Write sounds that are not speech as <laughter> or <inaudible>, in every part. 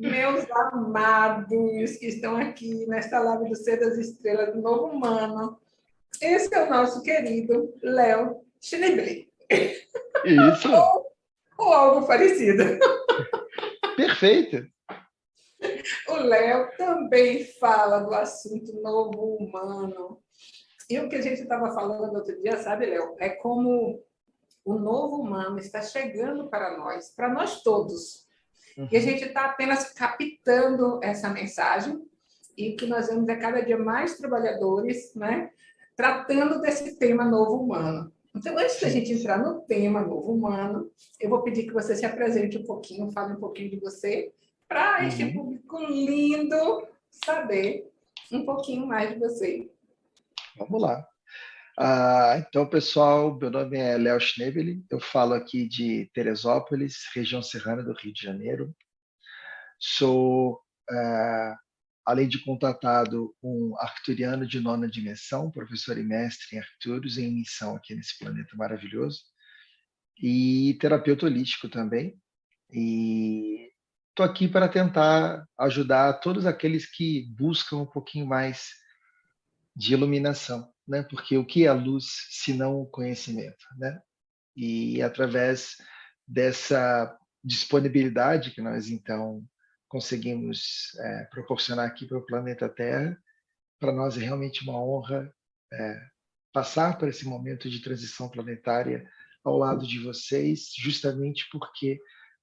Meus amados que estão aqui nesta live do Ser das Estrelas do Novo Humano, esse é o nosso querido Léo Schneebly. Isso. ou, ou algo parecido. Perfeito. O Léo também fala do assunto novo humano. E o que a gente estava falando outro dia, sabe, Léo? É como o novo humano está chegando para nós, para nós todos. Uhum. E a gente está apenas captando essa mensagem e que nós vemos é cada dia mais trabalhadores, né? Tratando desse tema novo humano. Então, antes da gente entrar no tema novo humano, eu vou pedir que você se apresente um pouquinho, fale um pouquinho de você, para uhum. este público lindo saber um pouquinho mais de você. Vamos lá. Ah, então, pessoal, meu nome é Léo Schnebeli, eu falo aqui de Teresópolis, região serrana do Rio de Janeiro. Sou, ah, além de contatado, um arcturiano de nona dimensão, professor e mestre em Arcturus, em missão aqui nesse planeta maravilhoso, e terapeuta holístico também. E estou aqui para tentar ajudar todos aqueles que buscam um pouquinho mais de iluminação, né? Porque o que é luz se não o conhecimento, né? E através dessa disponibilidade que nós então conseguimos é, proporcionar aqui para o planeta Terra, para nós é realmente uma honra é, passar por esse momento de transição planetária ao lado de vocês, justamente porque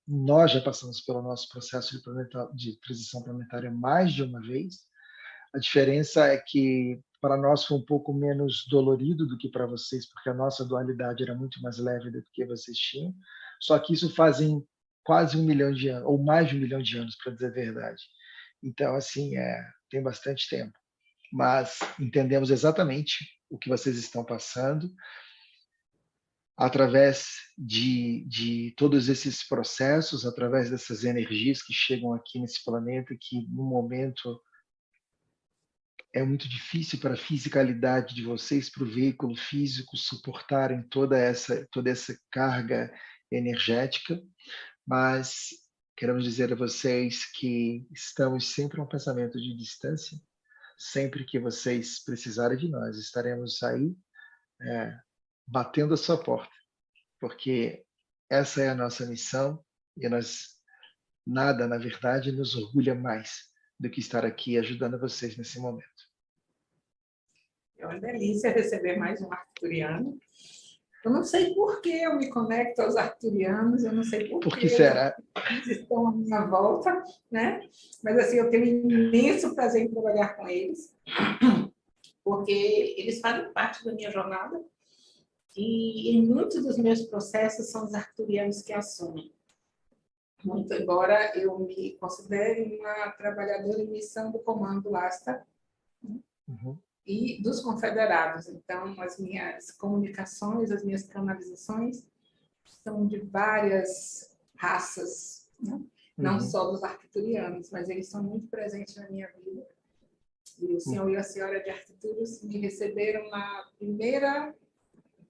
nós já passamos pelo nosso processo de, planeta, de transição planetária mais de uma vez. A diferença é que para nós foi um pouco menos dolorido do que para vocês, porque a nossa dualidade era muito mais leve do que vocês tinham. Só que isso fazem quase um milhão de anos, ou mais de um milhão de anos, para dizer a verdade. Então, assim, é, tem bastante tempo. Mas entendemos exatamente o que vocês estão passando através de, de todos esses processos, através dessas energias que chegam aqui nesse planeta, que no momento é muito difícil para a fisicalidade de vocês, para o veículo físico suportarem toda essa toda essa carga energética, mas queremos dizer a vocês que estamos sempre a um pensamento de distância. Sempre que vocês precisarem de nós, estaremos aí é, batendo a sua porta, porque essa é a nossa missão e nós nada, na verdade, nos orgulha mais do que estar aqui ajudando vocês nesse momento. É uma delícia receber mais um arturiano. Eu não sei por que eu me conecto aos arturianos, eu não sei por, por que será? eles estão à minha volta, né? Mas assim, eu tenho imenso prazer em trabalhar com eles, porque eles fazem parte da minha jornada e em muitos dos meus processos são os arcturianos que assumem. Muito embora eu me considere uma trabalhadora em missão do Comando Asta né? uhum. E dos confederados. Então, as minhas comunicações, as minhas canalizações são de várias raças, né? não uhum. só dos arcturianos, mas eles são muito presentes na minha vida. E o senhor uhum. e a senhora de Arcturus me receberam na primeira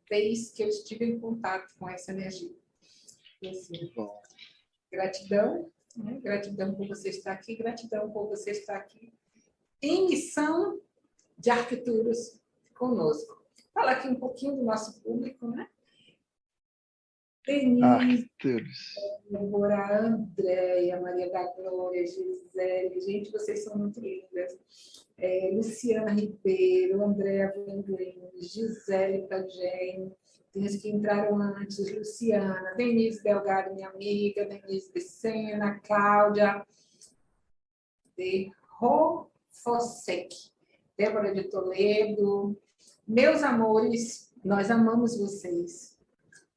vez que eu estive em contato com essa energia. E, assim, gratidão, né? gratidão por você estar aqui, gratidão por você estar aqui em missão de Arquituros conosco. Fala aqui um pouquinho do nosso público, né? Denise, Débora, Andréia, Maria da Glória, Gisele, gente, vocês são muito lindas. É, Luciana Ribeiro, Andréa Vanglin, Gisele Tagem, tem as que entraram antes, Luciana, Denise Delgado, minha amiga, Denise Becena, Cláudia, de Rofosek, Débora de Toledo. Meus amores, nós amamos vocês.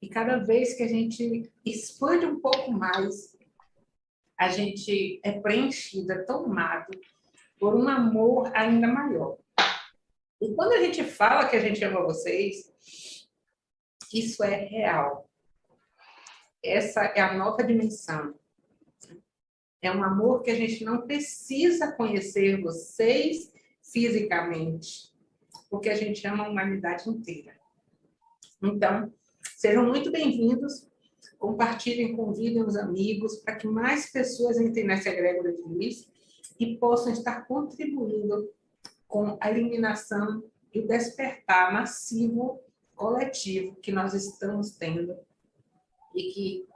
E cada vez que a gente expande um pouco mais, a gente é preenchida, tomado por um amor ainda maior. E quando a gente fala que a gente ama vocês, isso é real. Essa é a nova dimensão. É um amor que a gente não precisa conhecer vocês fisicamente, porque a gente ama a humanidade inteira. Então, Sejam muito bem-vindos compartilhem, convidem os amigos, para que mais pessoas entrem nessa egrégora de luz e possam estar contribuindo com a eliminação e o despertar massivo coletivo que nós estamos tendo e que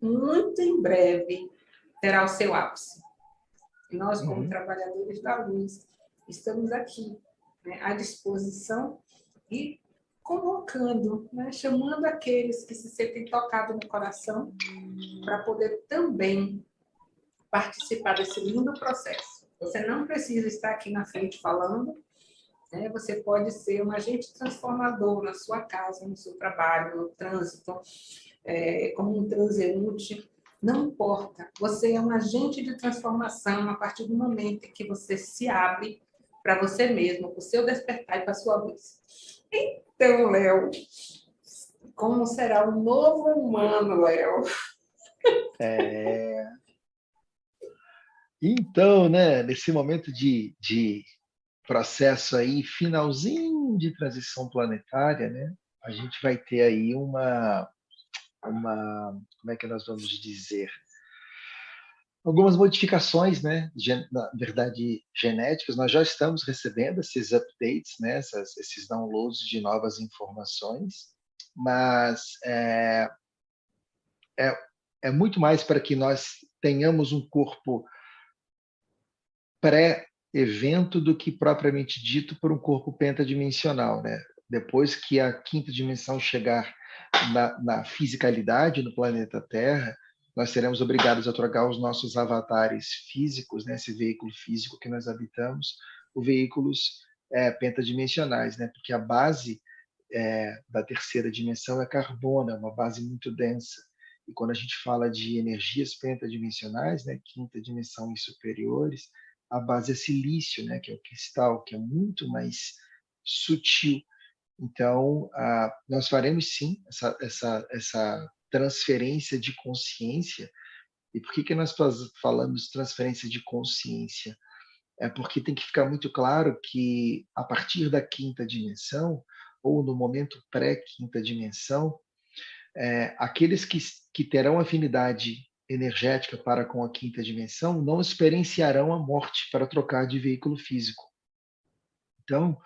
muito em breve terá o seu ápice. E nós, como uhum. trabalhadores da luz, estamos aqui né, à disposição e convocando, né, chamando aqueles que se sentem tocados no coração para poder também participar desse lindo processo. Você não precisa estar aqui na frente falando, né? você pode ser um agente transformador na sua casa, no seu trabalho, no trânsito, é, como um transeunte, não importa. Você é um agente de transformação a partir do momento em que você se abre para você mesmo, para o seu despertar e para a sua luz. Então, Léo, como será o novo humano, Léo? É... Então, né, nesse momento de, de processo aí, finalzinho de transição planetária, né, a gente vai ter aí uma, uma, como é que nós vamos dizer, algumas modificações, né, na verdade, genéticas. Nós já estamos recebendo esses updates, né, essas, esses downloads de novas informações, mas é, é, é muito mais para que nós tenhamos um corpo pré-evento do que propriamente dito por um corpo pentadimensional, né? Depois que a quinta dimensão chegar na, na fisicalidade no planeta Terra, nós seremos obrigados a trocar os nossos avatares físicos, né, esse veículo físico que nós habitamos, por veículos é, pentadimensionais, né, porque a base é, da terceira dimensão é carbono, é uma base muito densa. E quando a gente fala de energias pentadimensionais, né, quinta dimensão e superiores, a base é silício, né, que é o cristal, que é muito mais sutil. Então, ah, nós faremos sim essa, essa, essa transferência de consciência. E por que, que nós falamos transferência de consciência? É porque tem que ficar muito claro que, a partir da quinta dimensão, ou no momento pré-quinta dimensão, é, aqueles que, que terão afinidade energética para com a quinta dimensão não experienciarão a morte para trocar de veículo físico. Então,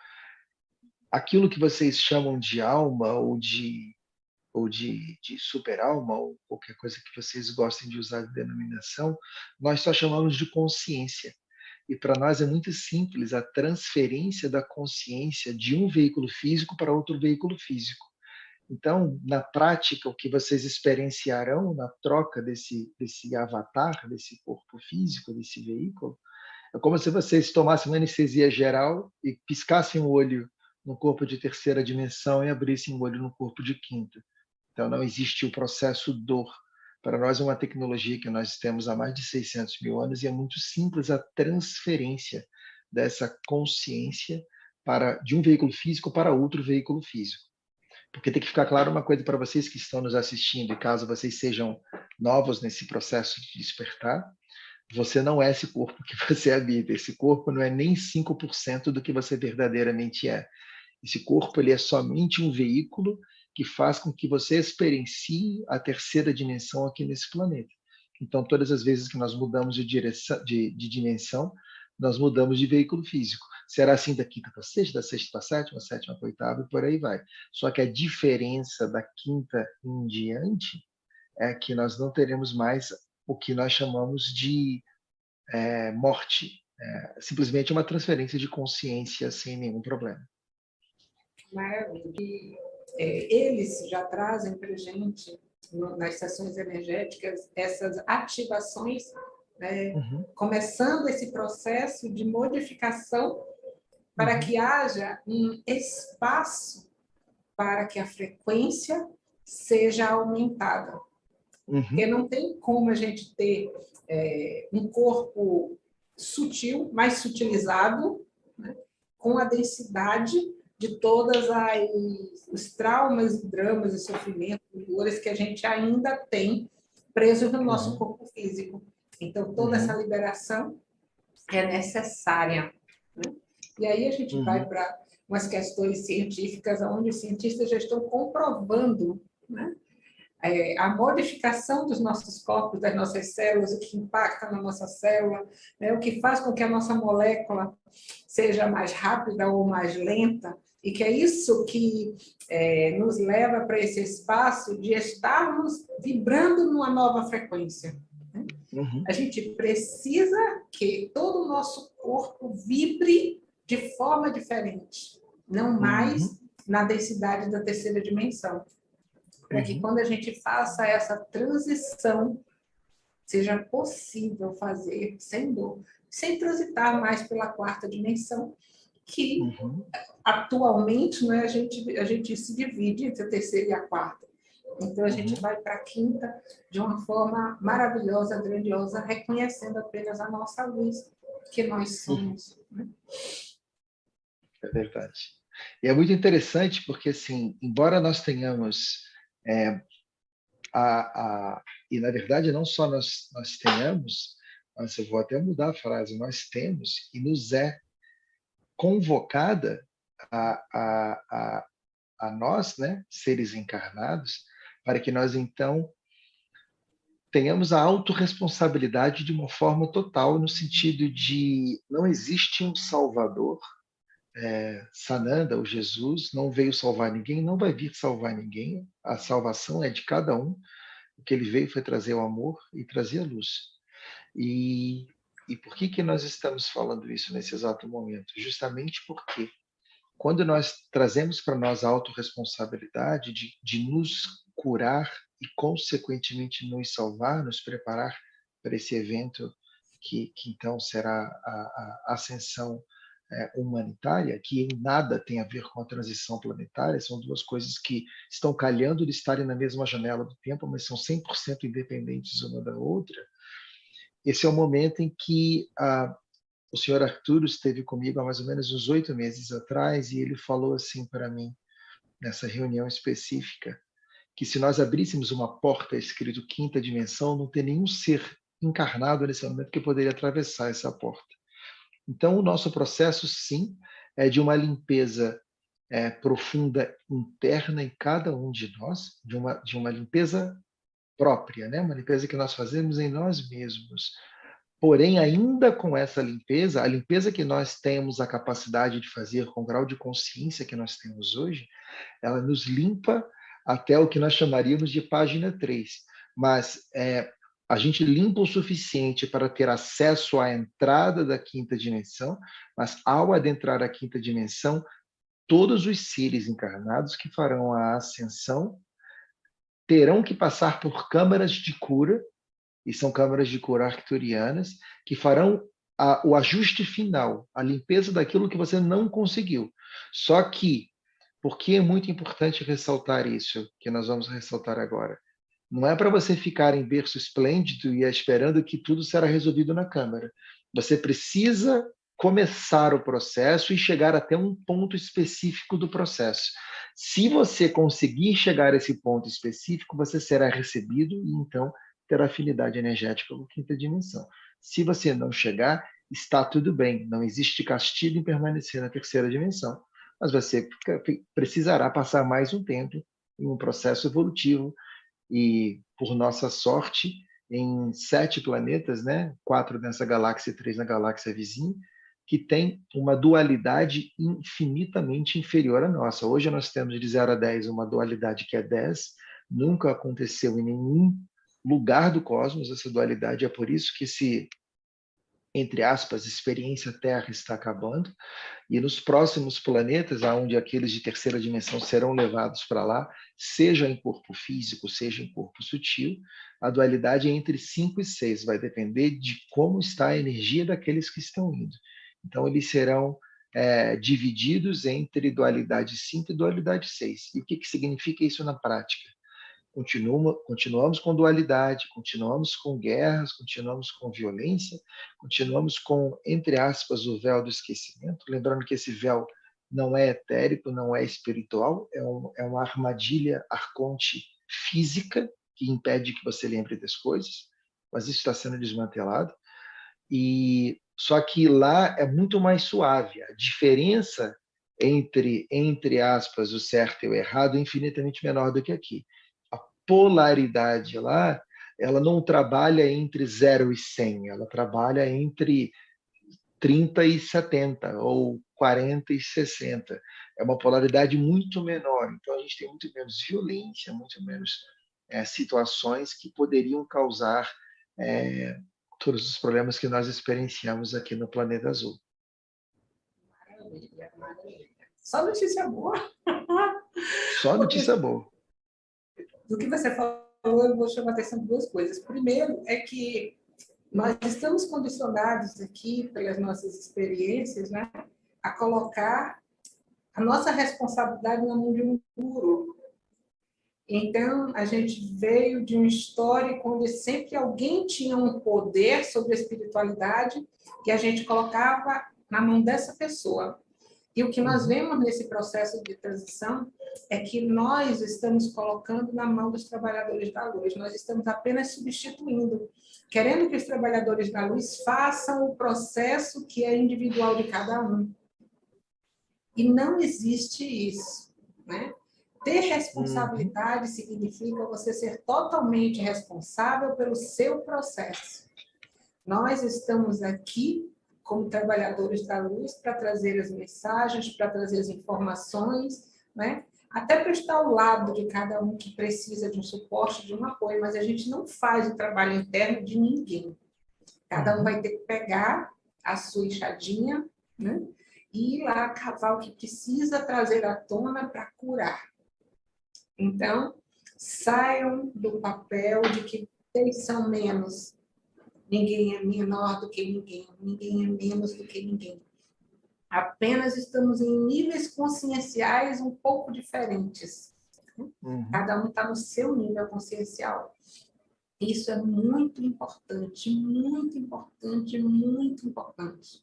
aquilo que vocês chamam de alma ou de ou de, de super-alma, ou qualquer coisa que vocês gostem de usar de denominação, nós só chamamos de consciência. E para nós é muito simples a transferência da consciência de um veículo físico para outro veículo físico. Então, na prática, o que vocês experienciarão na troca desse, desse avatar, desse corpo físico, desse veículo, é como se vocês tomassem uma anestesia geral e piscassem o olho no corpo de terceira dimensão e abrissem o olho no corpo de quinta. Então, não existe o processo dor. Para nós é uma tecnologia que nós temos há mais de 600 mil anos e é muito simples a transferência dessa consciência para de um veículo físico para outro veículo físico. Porque tem que ficar claro uma coisa para vocês que estão nos assistindo, e caso vocês sejam novos nesse processo de despertar, você não é esse corpo que <laughs> você habita. Esse corpo não é nem 5% do que você verdadeiramente é. Esse corpo ele é somente um veículo que faz com que você experiencie a terceira dimensão aqui nesse planeta. Então, todas as vezes que nós mudamos de, direção, de, de dimensão, nós mudamos de veículo físico. Será assim da quinta para sexta, da sexta para sétima, sétima para oitava e por aí vai. Só que a diferença da quinta em diante é que nós não teremos mais o que nós chamamos de é, morte. É, simplesmente uma transferência de consciência sem nenhum problema. Maravilha eles já trazem para a gente, nas sessões energéticas, essas ativações, né, uhum. começando esse processo de modificação para uhum. que haja um espaço para que a frequência seja aumentada. Uhum. Porque não tem como a gente ter é, um corpo sutil, mais sutilizado, né, com a densidade de todas as os traumas, dramas e sofrimentos, dores que a gente ainda tem presos no nosso uhum. corpo físico. Então, toda uhum. essa liberação é necessária. Né? E aí a gente uhum. vai para umas questões científicas, onde os cientistas já estão comprovando né? é, a modificação dos nossos corpos, das nossas células, o que impacta na nossa célula, né, o que faz com que a nossa molécula seja mais rápida ou mais lenta, e que é isso que é, nos leva para esse espaço de estarmos vibrando numa nova frequência. Né? Uhum. A gente precisa que todo o nosso corpo vibre de forma diferente, não mais uhum. na densidade da terceira dimensão. Para uhum. que quando a gente faça essa transição, seja possível fazer sem dor, sem transitar mais pela quarta dimensão, que uhum. atualmente né, a, gente, a gente se divide entre a terceira e a quarta. Então, a gente uhum. vai para a quinta de uma forma maravilhosa, grandiosa, reconhecendo apenas a nossa luz, que nós uhum. somos. Né? É verdade. E é muito interessante porque, assim, embora nós tenhamos é, a, a, e, na verdade, não só nós, nós tenhamos, mas eu vou até mudar a frase, nós temos e nos é convocada a, a, a, a nós, né, seres encarnados, para que nós, então, tenhamos a autorresponsabilidade de uma forma total, no sentido de não existe um salvador, é, Sananda, o Jesus, não veio salvar ninguém, não vai vir salvar ninguém, a salvação é de cada um, o que ele veio foi trazer o amor e trazer a luz. E e por que, que nós estamos falando isso nesse exato momento? Justamente porque quando nós trazemos para nós a autorresponsabilidade de, de nos curar e, consequentemente, nos salvar, nos preparar para esse evento que, que então será a, a ascensão é, humanitária, que em nada tem a ver com a transição planetária, são duas coisas que estão calhando de estarem na mesma janela do tempo, mas são 100% independentes uma da outra, esse é o momento em que ah, o senhor Arturo esteve comigo há mais ou menos uns oito meses atrás e ele falou assim para mim, nessa reunião específica, que se nós abríssemos uma porta escrito quinta dimensão, não tem nenhum ser encarnado nesse momento que poderia atravessar essa porta. Então, o nosso processo, sim, é de uma limpeza é, profunda interna em cada um de nós, de uma, de uma limpeza própria, né? uma limpeza que nós fazemos em nós mesmos. Porém, ainda com essa limpeza, a limpeza que nós temos a capacidade de fazer com o grau de consciência que nós temos hoje, ela nos limpa até o que nós chamaríamos de página 3. Mas é, a gente limpa o suficiente para ter acesso à entrada da quinta dimensão, mas ao adentrar a quinta dimensão, todos os seres encarnados que farão a ascensão terão que passar por câmaras de cura, e são câmaras de cura arcturianas, que farão a, o ajuste final, a limpeza daquilo que você não conseguiu. Só que, por que é muito importante ressaltar isso, que nós vamos ressaltar agora? Não é para você ficar em berço esplêndido e esperando que tudo será resolvido na Câmara. Você precisa começar o processo e chegar até um ponto específico do processo. Se você conseguir chegar a esse ponto específico, você será recebido e então terá afinidade energética com a quinta dimensão. Se você não chegar, está tudo bem, não existe castigo em permanecer na terceira dimensão, mas você precisará passar mais um tempo em um processo evolutivo e, por nossa sorte, em sete planetas, né? quatro nessa galáxia e três na galáxia vizinha, que tem uma dualidade infinitamente inferior à nossa. Hoje nós temos de 0 a 10 uma dualidade que é 10, nunca aconteceu em nenhum lugar do cosmos essa dualidade, é por isso que esse, entre aspas, experiência Terra está acabando, e nos próximos planetas, aonde aqueles de terceira dimensão serão levados para lá, seja em corpo físico, seja em corpo sutil, a dualidade é entre 5 e 6, vai depender de como está a energia daqueles que estão indo. Então, eles serão é, divididos entre dualidade 5 e dualidade 6. E o que, que significa isso na prática? Continua, continuamos com dualidade, continuamos com guerras, continuamos com violência, continuamos com, entre aspas, o véu do esquecimento. Lembrando que esse véu não é etérico, não é espiritual, é, um, é uma armadilha arconte física que impede que você lembre das coisas, mas isso está sendo desmantelado. E só que lá é muito mais suave. A diferença entre, entre aspas, o certo e o errado é infinitamente menor do que aqui. A polaridade lá, ela não trabalha entre 0 e 100, ela trabalha entre 30 e 70, ou 40 e 60. É uma polaridade muito menor. Então, a gente tem muito menos violência, muito menos é, situações que poderiam causar é, todos os problemas que nós experienciamos aqui no planeta azul. Maravilha, maravilha. Só notícia boa. <laughs> Só notícia boa. Do que você falou, eu vou chamar a atenção de duas coisas. Primeiro é que nós estamos condicionados aqui, pelas nossas experiências, né, a colocar a nossa responsabilidade na mão de um guru. Então, a gente veio de um histórico onde sempre alguém tinha um poder sobre a espiritualidade e a gente colocava na mão dessa pessoa. E o que nós uhum. vemos nesse processo de transição é que nós estamos colocando na mão dos trabalhadores da luz, nós estamos apenas substituindo, querendo que os trabalhadores da luz façam o processo que é individual de cada um. E não existe isso, né? Ter responsabilidade uhum. significa você ser totalmente responsável pelo seu processo. Nós estamos aqui como trabalhadores da luz para trazer as mensagens, para trazer as informações, né? até para estar ao lado de cada um que precisa de um suporte, de um apoio, mas a gente não faz o trabalho interno de ninguém. Cada um uhum. vai ter que pegar a sua enxadinha né? e ir lá cavar o que precisa trazer à tona para curar. Então, saiam do papel de que eles são menos, ninguém é menor do que ninguém, ninguém é menos do que ninguém. Apenas estamos em níveis conscienciais um pouco diferentes. Uhum. Cada um está no seu nível consciencial. Isso é muito importante, muito importante, muito importante.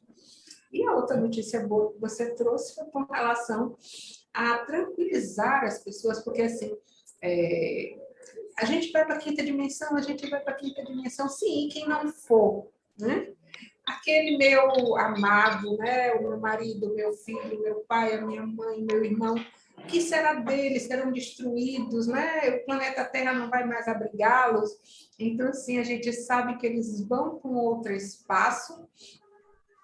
E a outra notícia boa que você trouxe foi com relação a tranquilizar as pessoas, porque assim, é, a gente vai para a quinta dimensão, a gente vai para a quinta dimensão, sim, quem não for, né? aquele meu amado, né? o meu marido, meu filho, meu pai, a minha mãe, meu irmão, o que será deles? Serão destruídos, né? O planeta Terra não vai mais abrigá-los. Então, assim, a gente sabe que eles vão para um outro espaço,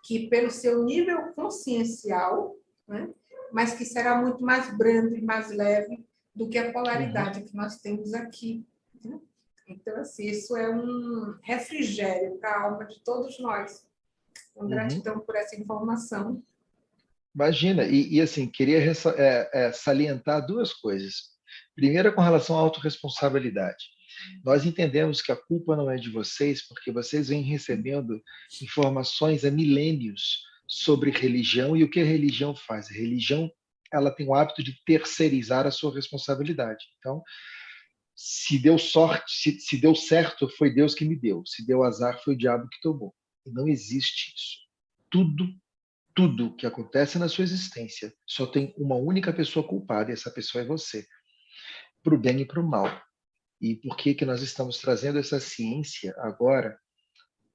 que pelo seu nível consciencial, né? Mas que será muito mais brando e mais leve do que a polaridade uhum. que nós temos aqui. Né? Então, assim, isso é um refrigério para a alma de todos nós. Então, gratidão uhum. por essa informação. Imagina, e, e assim, queria é, é, salientar duas coisas. Primeira, com relação à autorresponsabilidade. Nós entendemos que a culpa não é de vocês, porque vocês vêm recebendo informações há milênios sobre religião e o que a religião faz. A religião ela tem o hábito de terceirizar a sua responsabilidade. Então, se deu sorte, se, se deu certo, foi Deus que me deu. Se deu azar, foi o diabo que tomou. E não existe isso. Tudo, tudo que acontece na sua existência só tem uma única pessoa culpada, e essa pessoa é você. Para o bem e para o mal. E por que, que nós estamos trazendo essa ciência agora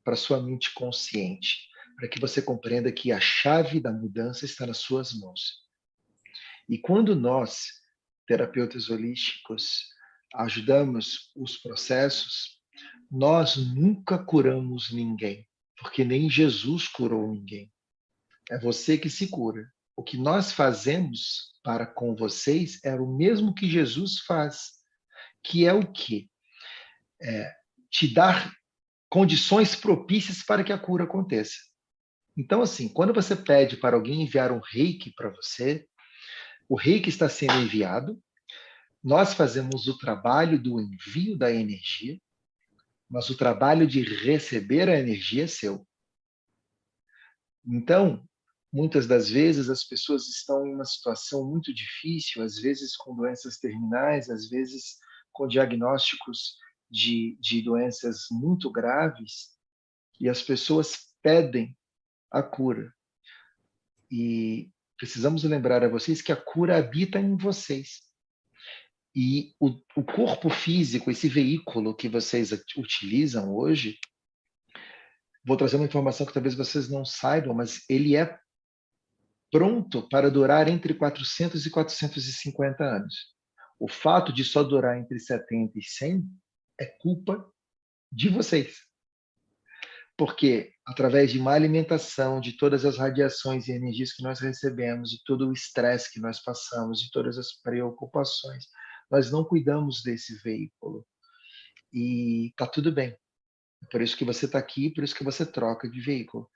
para sua mente consciente? Para que você compreenda que a chave da mudança está nas suas mãos. E quando nós, terapeutas holísticos, ajudamos os processos, nós nunca curamos ninguém porque nem Jesus curou ninguém. É você que se cura. O que nós fazemos para com vocês é o mesmo que Jesus faz, que é o quê? É, te dar condições propícias para que a cura aconteça. Então, assim, quando você pede para alguém enviar um reiki para você, o reiki está sendo enviado, nós fazemos o trabalho do envio da energia, mas o trabalho de receber a energia é seu. Então, muitas das vezes as pessoas estão em uma situação muito difícil, às vezes com doenças terminais, às vezes com diagnósticos de, de doenças muito graves, e as pessoas pedem a cura. E precisamos lembrar a vocês que a cura habita em vocês. E o, o corpo físico, esse veículo que vocês utilizam hoje, vou trazer uma informação que talvez vocês não saibam, mas ele é pronto para durar entre 400 e 450 anos. O fato de só durar entre 70 e 100 é culpa de vocês. Porque através de má alimentação, de todas as radiações e energias que nós recebemos, de todo o estresse que nós passamos, de todas as preocupações, nós não cuidamos desse veículo. E tá tudo bem. Por isso que você está aqui, por isso que você troca de veículo.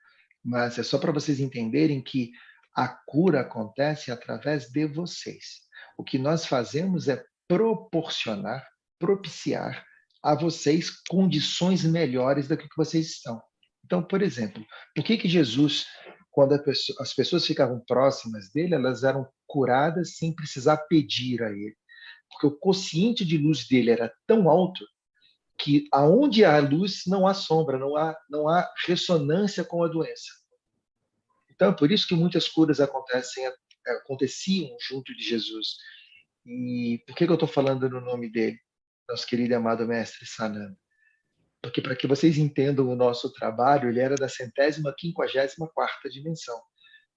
Mas é só para vocês entenderem que a cura acontece através de vocês. O que nós fazemos é proporcionar, propiciar a vocês condições melhores do que vocês estão. Então, por exemplo, por que que Jesus, quando pessoa, as pessoas ficavam próximas dele, elas eram curadas sem precisar pedir a ele? Porque o consciente de luz dele era tão alto que aonde há luz não há sombra, não há não há ressonância com a doença. Então, é por isso que muitas curas acontecem aconteciam junto de Jesus. E por que, que eu estou falando no nome dele, nosso querido e amado mestre Sananda? Porque para que vocês entendam o nosso trabalho, ele era da centésima, quinquagésima quarta dimensão.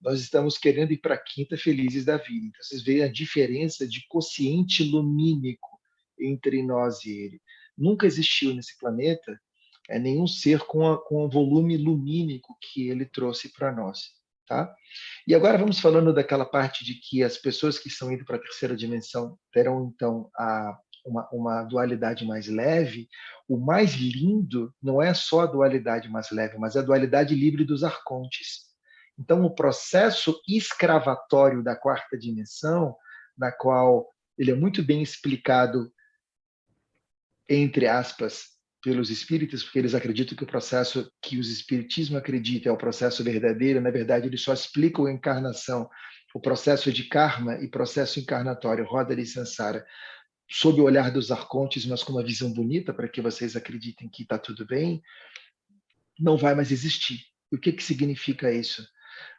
Nós estamos querendo ir para a quinta felizes da vida. Então, vocês veem a diferença de quociente lumínico entre nós e ele. Nunca existiu nesse planeta é, nenhum ser com, a, com o volume lumínico que ele trouxe para nós. Tá? E agora vamos falando daquela parte de que as pessoas que estão indo para a terceira dimensão terão, então, a, uma, uma, dualidade mais leve. O mais lindo não é só a dualidade mais leve, mas a dualidade livre dos arcontes. Então, o processo escravatório da quarta dimensão, na qual ele é muito bem explicado, entre aspas, pelos espíritos, porque eles acreditam que o processo que os espiritismo acredita é o processo verdadeiro, na verdade, eles só explicam a encarnação, o processo de karma e processo encarnatório, roda de sansara, sob o olhar dos arcontes, mas com uma visão bonita, para que vocês acreditem que está tudo bem, não vai mais existir. O que, que significa isso?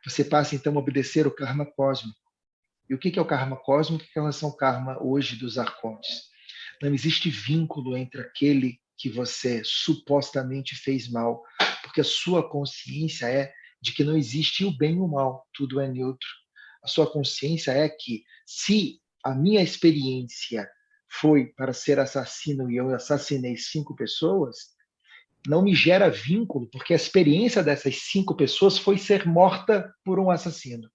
Você passa, então, a obedecer o karma cósmico. E o que, que é o karma cósmico? O que é relação karma hoje dos arcontes? Não existe vínculo entre aquele que você supostamente fez mal, porque a sua consciência é de que não existe o bem e o mal, tudo é neutro. A sua consciência é que se a minha experiência foi para ser assassino e eu assassinei cinco pessoas, não me gera vínculo, porque a experiência dessas cinco pessoas foi ser morta por um assassino.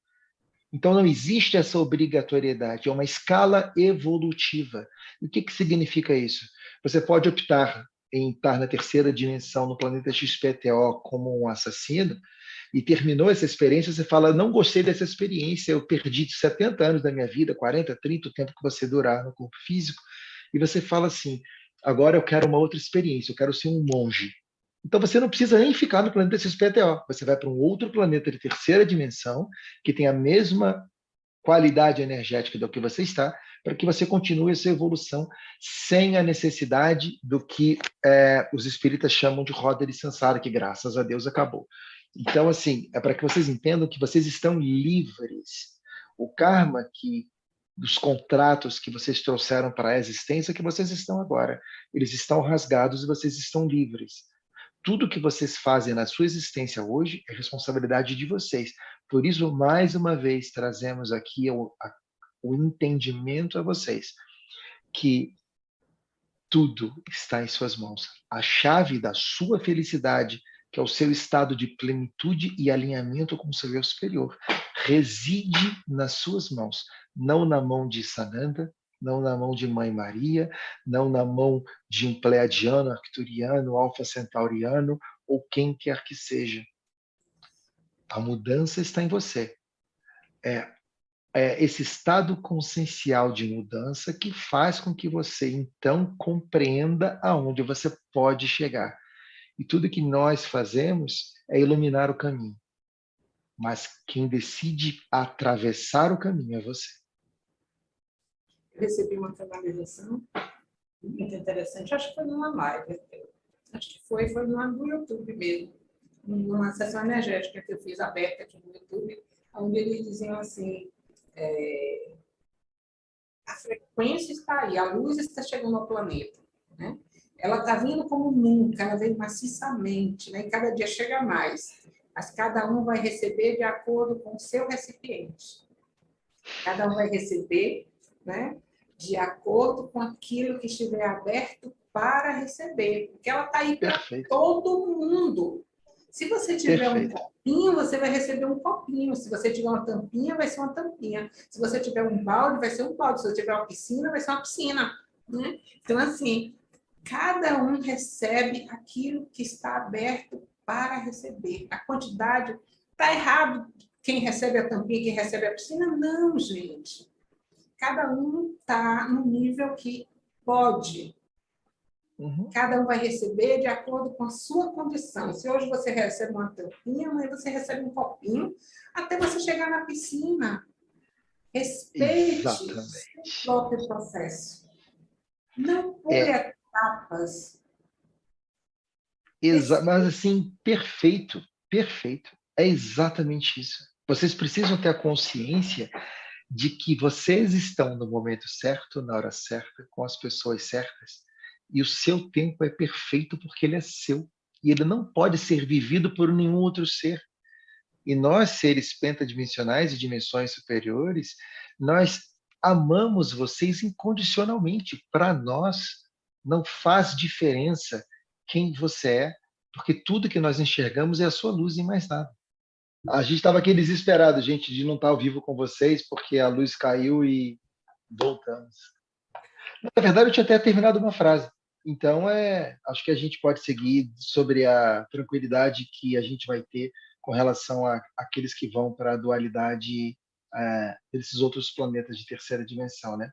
Então não existe essa obrigatoriedade, é uma escala evolutiva. E o que, que significa isso? Você pode optar em estar na terceira dimensão no planeta XPTO como um assassino e terminou essa experiência, você fala, não gostei dessa experiência, eu perdi 70 anos da minha vida, 40, 30, o tempo que você durar no corpo físico, e você fala assim, agora eu quero uma outra experiência, eu quero ser um monge. Então você não precisa nem ficar no planeta XPTO, você vai para um outro planeta de terceira dimensão, que tem a mesma qualidade energética do que você está, para que você continue essa evolução sem a necessidade do que é, os espíritas chamam de roda de sansara, que graças a Deus acabou. Então, assim, é para que vocês entendam que vocês estão livres. O karma que dos contratos que vocês trouxeram para a existência que vocês estão agora, eles estão rasgados e vocês estão livres. Tudo que vocês fazem na sua existência hoje é responsabilidade de vocês. Por isso, mais uma vez, trazemos aqui o, a o entendimento a vocês que tudo está em suas mãos. A chave da sua felicidade, que é o seu estado de plenitude e alinhamento com o seu eu superior, reside nas suas mãos, não na mão de Sananda, não na mão de Mãe Maria, não na mão de um pleiadiano, arcturiano, alfa centauriano ou quem quer que seja. A mudança está em você. É é, esse estado consciencial de mudança que faz com que você, então, compreenda aonde você pode chegar. E tudo que nós fazemos é iluminar o caminho. Mas quem decide atravessar o caminho é você. Eu recebi uma canalização muito interessante, acho que foi numa live, acho que foi, foi no YouTube mesmo, numa sessão energética que eu fiz aberta aqui no YouTube, onde eles diziam assim, é, a frequência está aí, a luz está chegando ao planeta. Né? Ela está vindo como nunca, ela vem maciçamente, né? e cada dia chega mais. Mas cada um vai receber de acordo com o seu recipiente. Cada um vai receber né? de acordo com aquilo que estiver aberto para receber, porque ela está aí para todo mundo. Se você tiver Perfeito. um copinho, você vai receber um copinho. Se você tiver uma tampinha, vai ser uma tampinha. Se você tiver um balde, vai ser um balde. Se você tiver uma piscina, vai ser uma piscina. Né? Então, assim, cada um recebe aquilo que está aberto para receber. A quantidade está errado quem recebe a tampinha, quem recebe a piscina? Não, gente. Cada um está no nível que pode. Uhum. Cada um vai receber de acordo com a sua condição. Se hoje você recebe uma tampinha, amanhã você recebe um copinho, até você chegar na piscina. Respeite Exatamente. o próprio processo. Não pule é. Etapas. Exa mas assim, perfeito, perfeito. É exatamente isso. Vocês precisam ter a consciência de que vocês estão no momento certo, na hora certa, com as pessoas certas, e o seu tempo é perfeito porque ele é seu e ele não pode ser vivido por nenhum outro ser. E nós, seres pentadimensionais e dimensões superiores, nós amamos vocês incondicionalmente. Para nós, não faz diferença quem você é, porque tudo que nós enxergamos é a sua luz e mais nada. A gente estava aqui desesperado, gente, de não estar ao vivo com vocês, porque a luz caiu e voltamos. Na verdade, eu tinha até terminado uma frase. Então, é, acho que a gente pode seguir sobre a tranquilidade que a gente vai ter com relação a aqueles que vão para a dualidade é, desses outros planetas de terceira dimensão, né?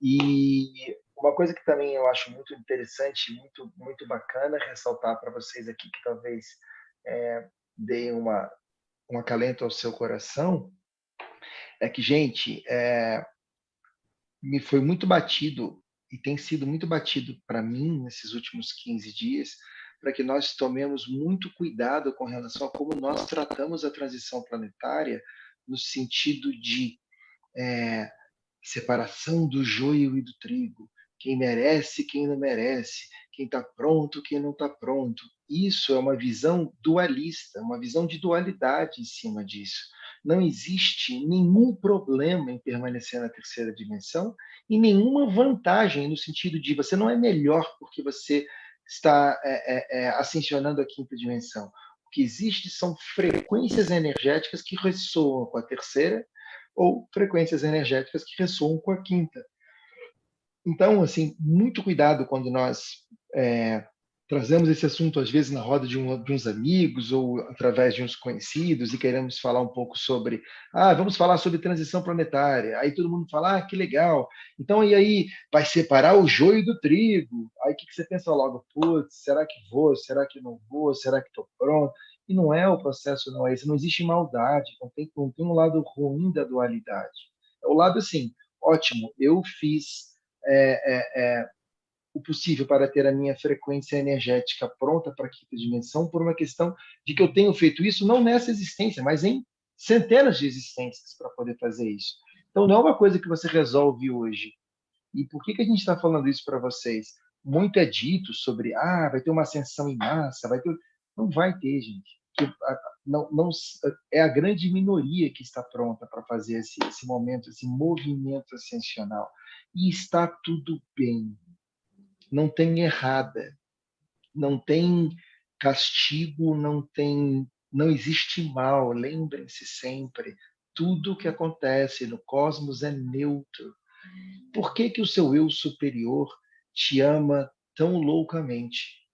E uma coisa que também eu acho muito interessante, muito muito bacana ressaltar para vocês aqui que talvez é, deem uma um acalento ao seu coração, é que, gente, é, me foi muito batido e tem sido muito batido para mim nesses últimos 15 dias, para que nós tomemos muito cuidado com relação a como nós tratamos a transição planetária no sentido de é, separação do joio e do trigo, quem merece, quem não merece, quem está pronto, quem não está pronto. Isso é uma visão dualista, uma visão de dualidade em cima disso. Não existe nenhum problema em permanecer na terceira dimensão e nenhuma vantagem no sentido de você não é melhor porque você está é, é, é, ascensionando a quinta dimensão. O que existe são frequências energéticas que ressoam com a terceira ou frequências energéticas que ressoam com a quinta. Então, assim, muito cuidado quando nós é, trazemos esse assunto, às vezes, na roda de, um, de, uns amigos ou através de uns conhecidos e queremos falar um pouco sobre, ah, vamos falar sobre transição planetária. Aí todo mundo fala, ah, que legal. Então, e aí, vai separar o joio do trigo. Aí o que, que você pensa logo? Putz, será que vou? Será que não vou? Será que estou pronto? E não é o processo, não é esse. Não existe maldade, não tem, não tem um lado ruim da dualidade. É o lado assim, ótimo, eu fiz é, é, é, o possível para ter a minha frequência energética pronta para a quinta dimensão, por uma questão de que eu tenho feito isso não nessa existência, mas em centenas de existências para poder fazer isso. Então, não é uma coisa que você resolve hoje. E por que, que a gente está falando isso para vocês? Muito é dito sobre, ah, vai ter uma ascensão em massa, vai ter... Não vai ter, gente. Não, não, é a grande minoria que está pronta para fazer esse, esse momento, esse movimento ascensional. E está tudo bem não tem errada, não tem castigo, não tem, não existe mal. Lembrem-se sempre, tudo que acontece no cosmos é neutro. Por que que o seu eu superior te ama tão loucamente?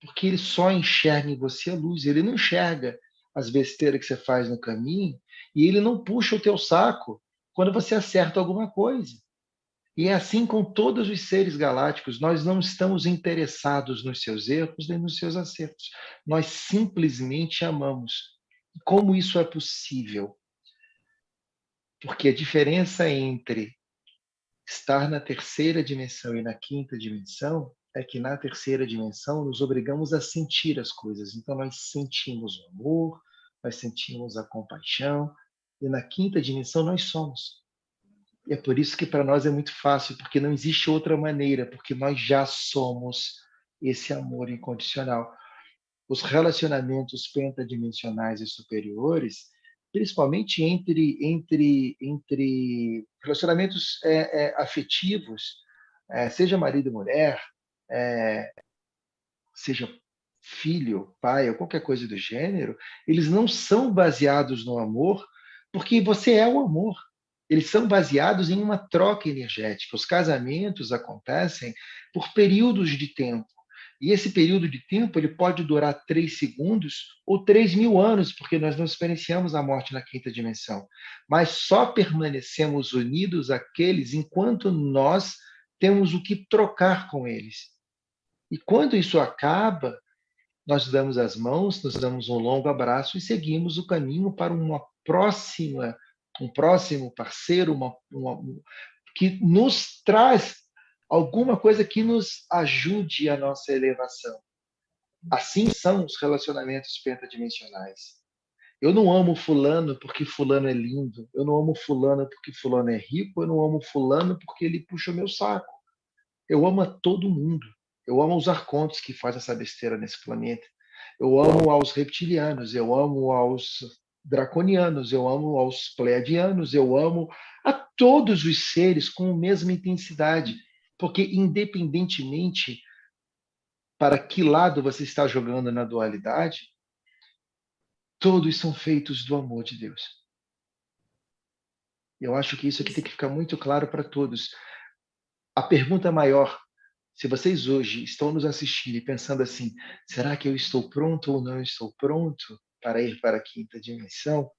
Porque ele só enxerga em você a luz, ele não enxerga as besteiras que você faz no caminho e ele não puxa o teu saco quando você acerta alguma coisa. E é assim com todos os seres galácticos, nós não estamos interessados nos seus erros nem nos seus acertos. Nós simplesmente amamos. Como isso é possível? Porque a diferença entre estar na terceira dimensão e na quinta dimensão é que na terceira dimensão nos obrigamos a sentir as coisas. Então nós sentimos o amor, nós sentimos a compaixão, e na quinta dimensão nós somos. E é por isso que para nós é muito fácil, porque não existe outra maneira, porque nós já somos esse amor incondicional. Os relacionamentos pentadimensionais e superiores principalmente entre, entre, entre relacionamentos é, é, afetivos, é, seja marido e mulher, é, seja filho, pai ou qualquer coisa do gênero, eles não são baseados no amor, porque você é o amor. Eles são baseados em uma troca energética. Os casamentos acontecem por períodos de tempo. E esse período de tempo ele pode durar três segundos ou três mil anos, porque nós não experienciamos a morte na quinta dimensão. Mas só permanecemos unidos aqueles enquanto nós temos o que trocar com eles. E quando isso acaba, nós damos as mãos, nos damos um longo abraço e seguimos o caminho para uma próxima, um próximo parceiro, uma, uma, que nos traz alguma coisa que nos ajude a nossa elevação. Assim são os relacionamentos pentadimensionais. Eu não amo fulano porque fulano é lindo. Eu não amo fulano porque fulano é rico. Eu não amo fulano porque ele puxa o meu saco. Eu amo a todo mundo. Eu amo os arcontes que fazem essa besteira nesse planeta. Eu amo aos reptilianos. Eu amo aos draconianos. Eu amo aos pleiadianos. Eu amo a todos os seres com a mesma intensidade porque, independentemente para que lado você está jogando na dualidade, todos são feitos do amor de Deus. Eu acho que isso aqui tem que ficar muito claro para todos. A pergunta maior, se vocês hoje estão nos assistindo e pensando assim, será que eu estou pronto ou não estou pronto para ir para a quinta dimensão?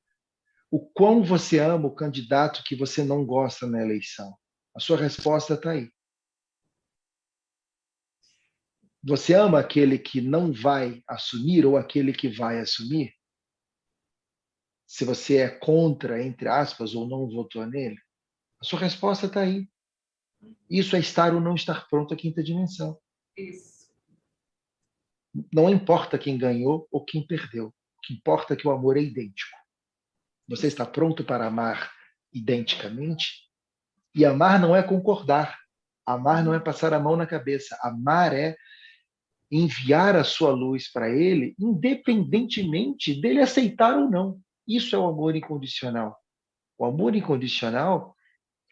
O quão você ama o candidato que você não gosta na eleição? A sua resposta está aí. Você ama aquele que não vai assumir ou aquele que vai assumir? Se você é contra, entre aspas, ou não votou nele? A sua resposta está aí. Isso é estar ou não estar pronto à quinta dimensão. Isso. Não importa quem ganhou ou quem perdeu. O que importa é que o amor é idêntico. Você está pronto para amar identicamente? E amar não é concordar. Amar não é passar a mão na cabeça. Amar é enviar a sua luz para ele, independentemente dele aceitar ou não. Isso é o amor incondicional. O amor incondicional,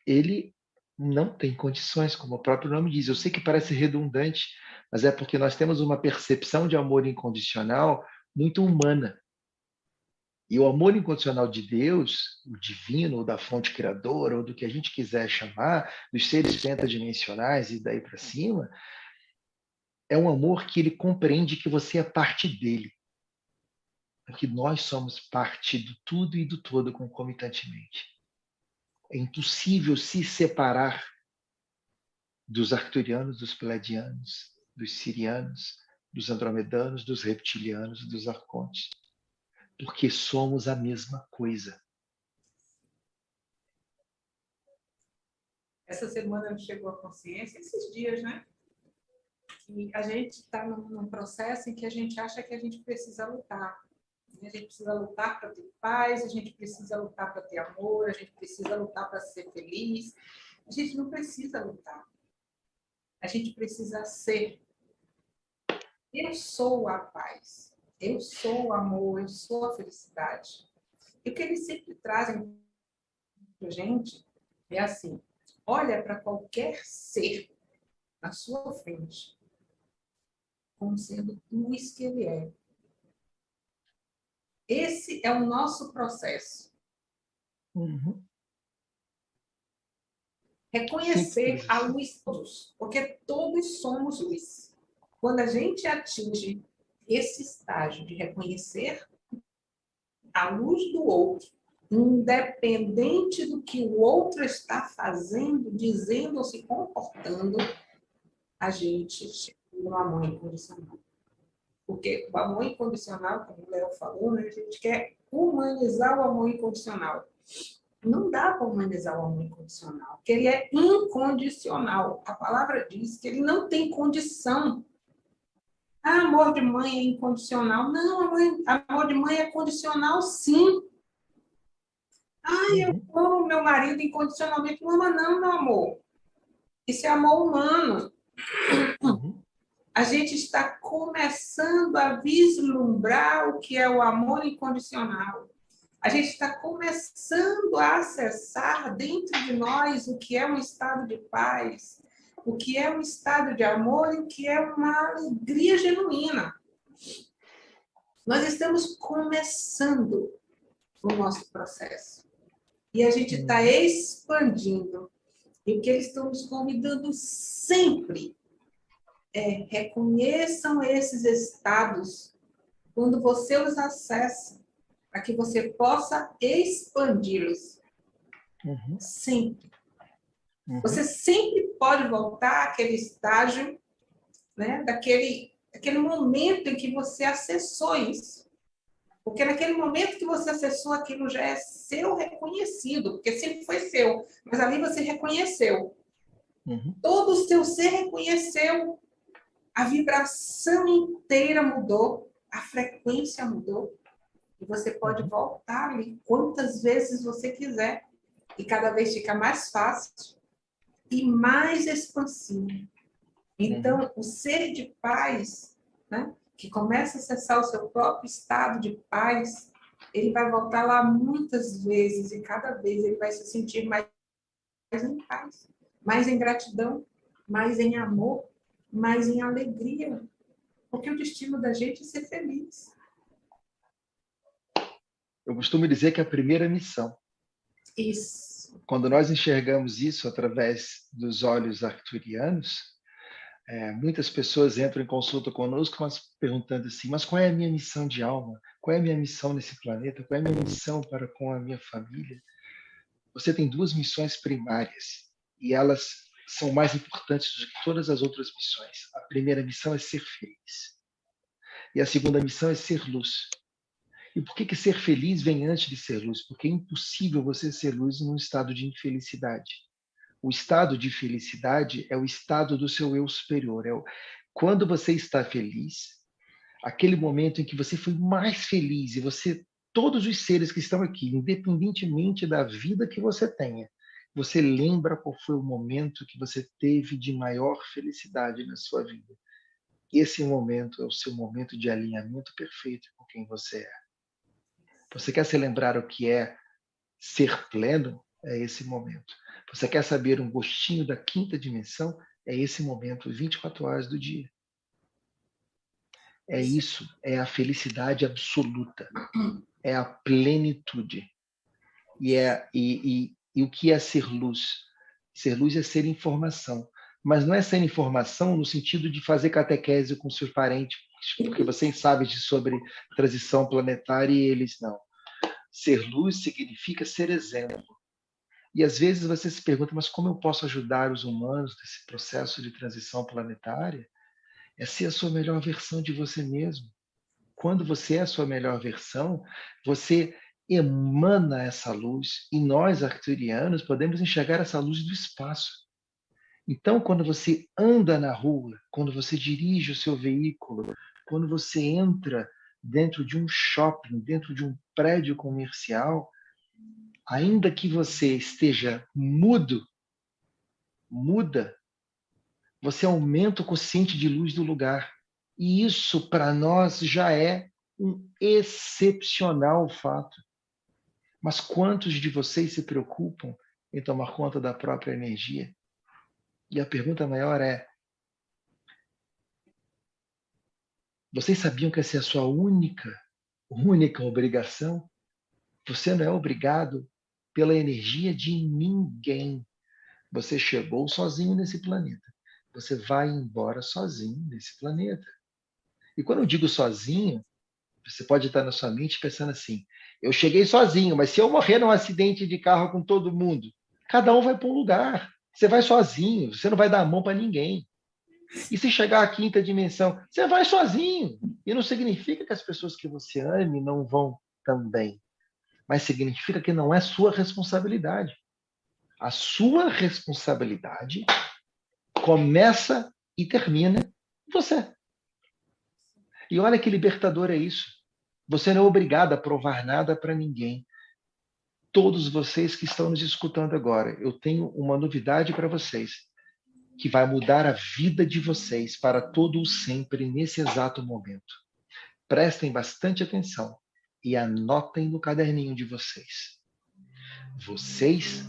ele não tem condições, como o próprio nome diz. Eu sei que parece redundante, mas é porque nós temos uma percepção de amor incondicional muito humana. E o amor incondicional de Deus, o divino, ou da fonte criadora, ou do que a gente quiser chamar, dos seres pentadimensionais e daí para cima, é um amor que ele compreende que você é parte dele. Porque nós somos parte do tudo e do todo concomitantemente. É impossível se separar dos arcturianos, dos peladianos, dos sirianos, dos andromedanos, dos reptilianos, dos arcontes. Porque somos a mesma coisa. Essa semana chegou a consciência, esses dias, né? que a gente está num, processo em que a gente acha que a gente precisa lutar. A gente precisa lutar para ter paz, a gente precisa lutar para ter amor, a gente precisa lutar para ser feliz. A gente não precisa lutar. A gente precisa ser. Eu sou a paz, eu sou o amor, eu sou a felicidade. E o que eles sempre trazem para a gente é assim: olha para qualquer ser na sua frente como sendo luz que ele é. Esse é o nosso processo. Uhum. Reconhecer a luz todos, porque todos somos luz. Quando a gente atinge esse estágio de reconhecer a luz do outro, independente do que o outro está fazendo, dizendo ou se comportando, a gente no amor incondicional. Porque o amor incondicional, como o Léo falou, né, a gente quer humanizar o amor incondicional. Não dá para humanizar o amor incondicional, porque ele é incondicional. A palavra diz que ele não tem condição. Ah, amor de mãe é incondicional. Não, amor, amor de mãe é condicional, sim. Ah, eu uhum. amo meu marido incondicionalmente. Não ama não, meu amor. Isso é amor humano. A gente está começando a vislumbrar o que é o amor incondicional. a gente está começando a acessar dentro de nós o que é um estado de paz, o que é um estado de amor e o que é uma alegria genuína. Nós estamos começando o nosso processo. E a gente está hum. expandindo. E o que eles estão nos convidando sempre é reconheçam esses estados quando você os acessa, para que você possa expandi-los. Uhum. Sempre. Uhum. Você sempre pode voltar àquele estágio, né, daquele, daquele momento em que você acessou isso. Porque naquele momento que você acessou aquilo já é seu reconhecido, porque sempre foi seu, mas ali você reconheceu. Uhum. Todo o seu ser reconheceu, a vibração inteira mudou, a frequência mudou. E você pode uhum. voltar ali quantas vezes você quiser. E cada vez fica mais fácil e mais expansivo. Então, uhum. o ser de paz, né, que começa a acessar o seu próprio estado de paz, ele vai voltar lá muitas vezes e cada vez ele vai se sentir mais, mais em paz, mais em gratidão, mais em amor, mais em alegria. Porque o destino da gente é ser feliz. Eu costumo dizer que é a primeira missão. Isso quando nós enxergamos isso através dos olhos arturianos, é, muitas pessoas entram em consulta conosco mas perguntando assim, mas qual é a minha missão de alma? Qual é a minha missão nesse planeta? Qual é a minha missão para com a minha família? Você tem duas missões primárias e elas são mais importantes do que todas as outras missões. A primeira missão é ser feliz. E a segunda missão é ser luz. E por que, que ser feliz vem antes de ser luz? Porque é impossível você ser luz num estado de infelicidade. O estado de felicidade é o estado do seu eu superior. É o... Quando você está feliz, aquele momento em que você foi mais feliz e você, todos os seres que estão aqui, independentemente da vida que você tenha, você lembra qual foi o momento que você teve de maior felicidade na sua vida. Esse momento é o seu momento de alinhamento perfeito com quem você é. Você quer se lembrar o que é ser pleno? É esse momento. Você quer saber um gostinho da quinta dimensão? É esse momento, 24 horas do dia. É isso, é a felicidade absoluta, é a plenitude. E, é, e, e, e o que é ser luz? Ser luz é ser informação, mas não é ser informação no sentido de fazer catequese com seus parentes, porque vocês sabem sobre transição planetária e eles não. Ser luz significa ser exemplo. E às vezes você se pergunta, mas como eu posso ajudar os humanos nesse processo de transição planetária? É ser a sua melhor versão de você mesmo. Quando você é a sua melhor versão, você emana essa luz e nós, arcturianos, podemos enxergar essa luz do espaço. Então, quando você anda na rua, quando você dirige o seu veículo, quando você entra dentro de um shopping, dentro de um prédio comercial, ainda que você esteja mudo, muda, você aumenta o consciente de luz do lugar. E isso, para nós, já é um excepcional fato. Mas quantos de vocês se preocupam em tomar conta da própria energia? E a pergunta maior é: Vocês sabiam que essa é a sua única, única obrigação? Você não é obrigado pela energia de ninguém. Você chegou sozinho nesse planeta. Você vai embora sozinho nesse planeta. E quando eu digo sozinho, você pode estar na sua mente pensando assim: eu cheguei sozinho, mas se eu morrer num acidente de carro com todo mundo, cada um vai para um lugar. Você vai sozinho, você não vai dar a mão para ninguém. E se chegar à quinta dimensão, você vai sozinho. E não significa que as pessoas que você ame não vão também. Mas significa que não é sua responsabilidade. A sua responsabilidade começa e termina você. E olha que libertador é isso. Você não é obrigado a provar nada para ninguém. Todos vocês que estão nos escutando agora, eu tenho uma novidade para vocês que vai mudar a vida de vocês para todo o sempre nesse exato momento. Prestem bastante atenção. e anotem no caderninho de vocês. Vocês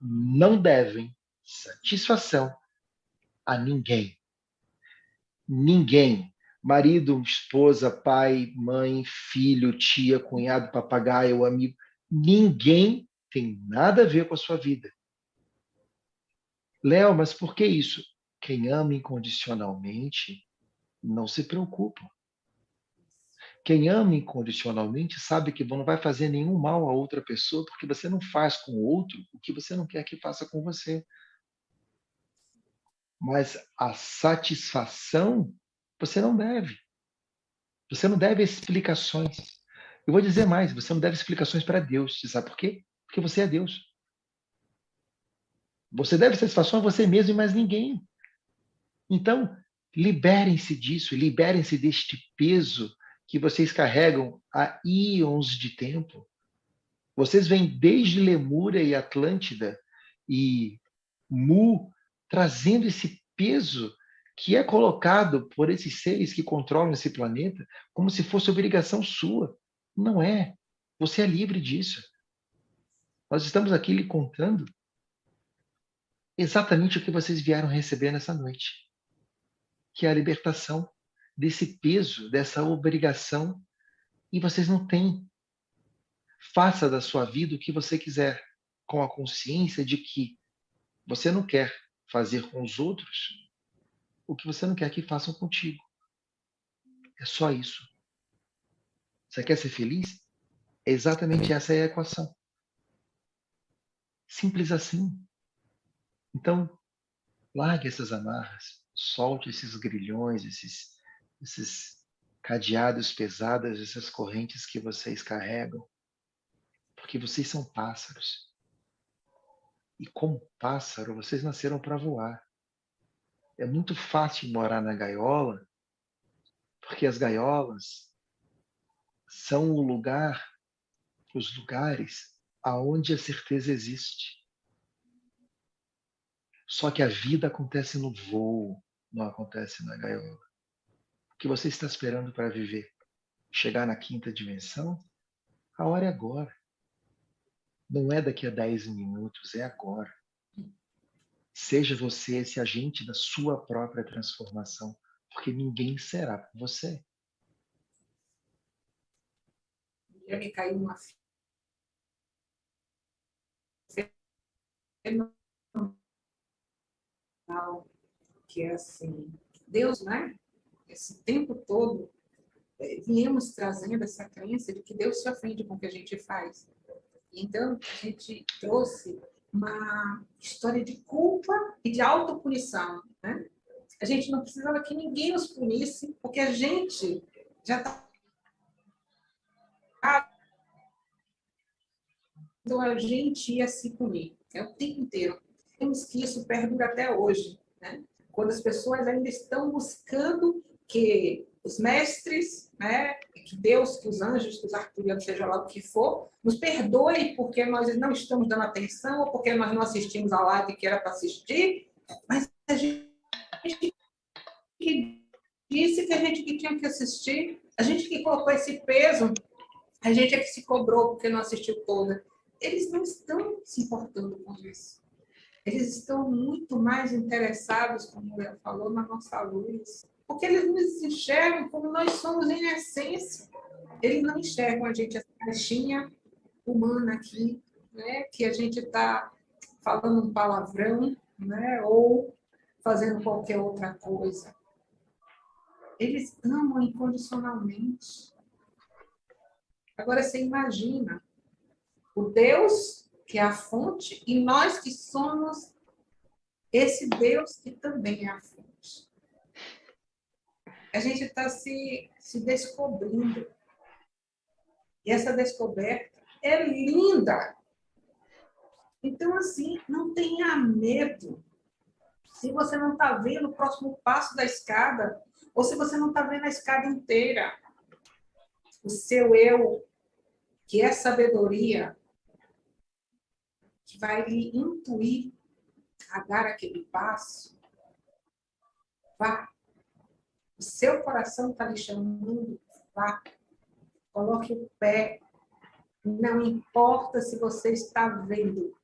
não devem satisfação a ninguém. Ninguém. Marido, esposa, pai, mãe, filho, tia, cunhado, papagaio, amigo. Ninguém tem nada a ver com a sua vida. Léo, mas por que isso? Quem ama incondicionalmente não se preocupa. Quem ama incondicionalmente sabe que não vai fazer nenhum mal a outra pessoa, porque você não faz com o outro o que você não quer que faça com você. Mas a satisfação você não deve. Você não deve explicações. Eu vou dizer mais, você não deve explicações para Deus. Você sabe por quê? Porque você é Deus. Você deve satisfação a você mesmo e mais ninguém. Então, liberem-se disso, liberem-se deste peso que vocês carregam há íons de tempo. Vocês vêm desde Lemúria e Atlântida e Mu trazendo esse peso que é colocado por esses seres que controlam esse planeta como se fosse obrigação sua. Não é. Você é livre disso. Nós estamos aqui lhe contando exatamente o que vocês vieram receber nessa noite, que é a libertação desse peso, dessa obrigação, e vocês não têm. Faça da sua vida o que você quiser, com a consciência de que você não quer fazer com os outros o que você não quer que façam contigo. É só isso. Você quer ser feliz? exatamente essa é a equação. Simples assim. Então, largue essas amarras, solte esses grilhões, esses, esses cadeados pesados, essas correntes que vocês carregam, porque vocês são pássaros. E como pássaro, vocês nasceram para voar. É muito fácil morar na gaiola, porque as gaiolas são o lugar, os lugares aonde a certeza existe. Só que a vida acontece no voo, não acontece na gaiola. O que você está esperando para viver? Chegar na quinta dimensão? A hora é agora. Não é daqui a 10 minutos, é agora. Seja você esse agente da sua própria transformação, porque ninguém será por você. Eu me caí numa que é assim, Deus, né? Esse tempo todo, é, viemos trazendo essa crença de que Deus se ofende com o que a gente faz. Então, a gente trouxe uma história de culpa e de autopunição. Né? A gente não precisava que ninguém nos punisse, porque a gente já está... Então, a gente ia se punir é o tempo inteiro. Temos que isso perdura até hoje. Né? Quando as pessoas ainda estão buscando que os mestres, né, que Deus, que os anjos, que os arturianos, seja lá o que for, nos perdoe porque nós não estamos dando atenção ou porque nós não assistimos a live que era para assistir, mas a gente que disse que a gente que tinha que assistir, a gente que colocou esse peso, a gente é que se cobrou porque não assistiu toda. Eles não estão se importando com isso. Eles estão muito mais interessados, como o Léo falou, na nossa luz, porque eles nos enxergam como nós somos em essência. Eles não enxergam a gente essa caixinha humana aqui, né? que a gente está falando um palavrão, né? ou fazendo qualquer outra coisa. Eles amam incondicionalmente. Agora, você imagina o Deus que é a fonte e nós que somos esse Deus que também é a fonte a gente está se, se descobrindo. E essa descoberta é linda. Então, assim, não tenha medo. Se você não está vendo o próximo passo da escada, ou se você não está vendo a escada inteira, o seu eu, que é sabedoria, que vai lhe intuir a dar aquele passo, vá o seu coração está lhe chamando, vá. Coloque o pé. Não importa se você está vendo.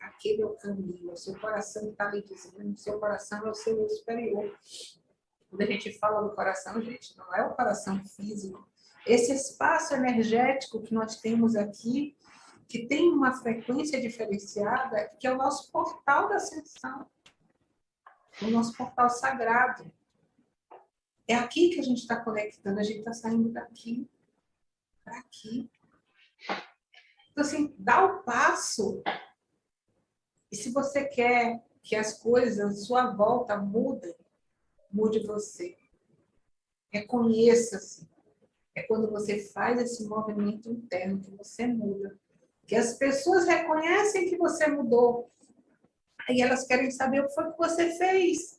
Aquele é o caminho. O seu coração está lhe dizendo. O seu coração é o seu superior. Quando a gente fala do coração, gente, não é o coração físico. Esse espaço energético que nós temos aqui, que tem uma frequência diferenciada, que é o nosso portal da ascensão, o nosso portal sagrado. É aqui que a gente está conectando, a gente está saindo daqui para aqui. Então, assim, dá o passo. E se você quer que as coisas à sua volta mudem, mude você. Reconheça-se. É quando você faz esse movimento interno que você muda. Que as pessoas reconhecem que você mudou. Aí elas querem saber o que foi que você fez.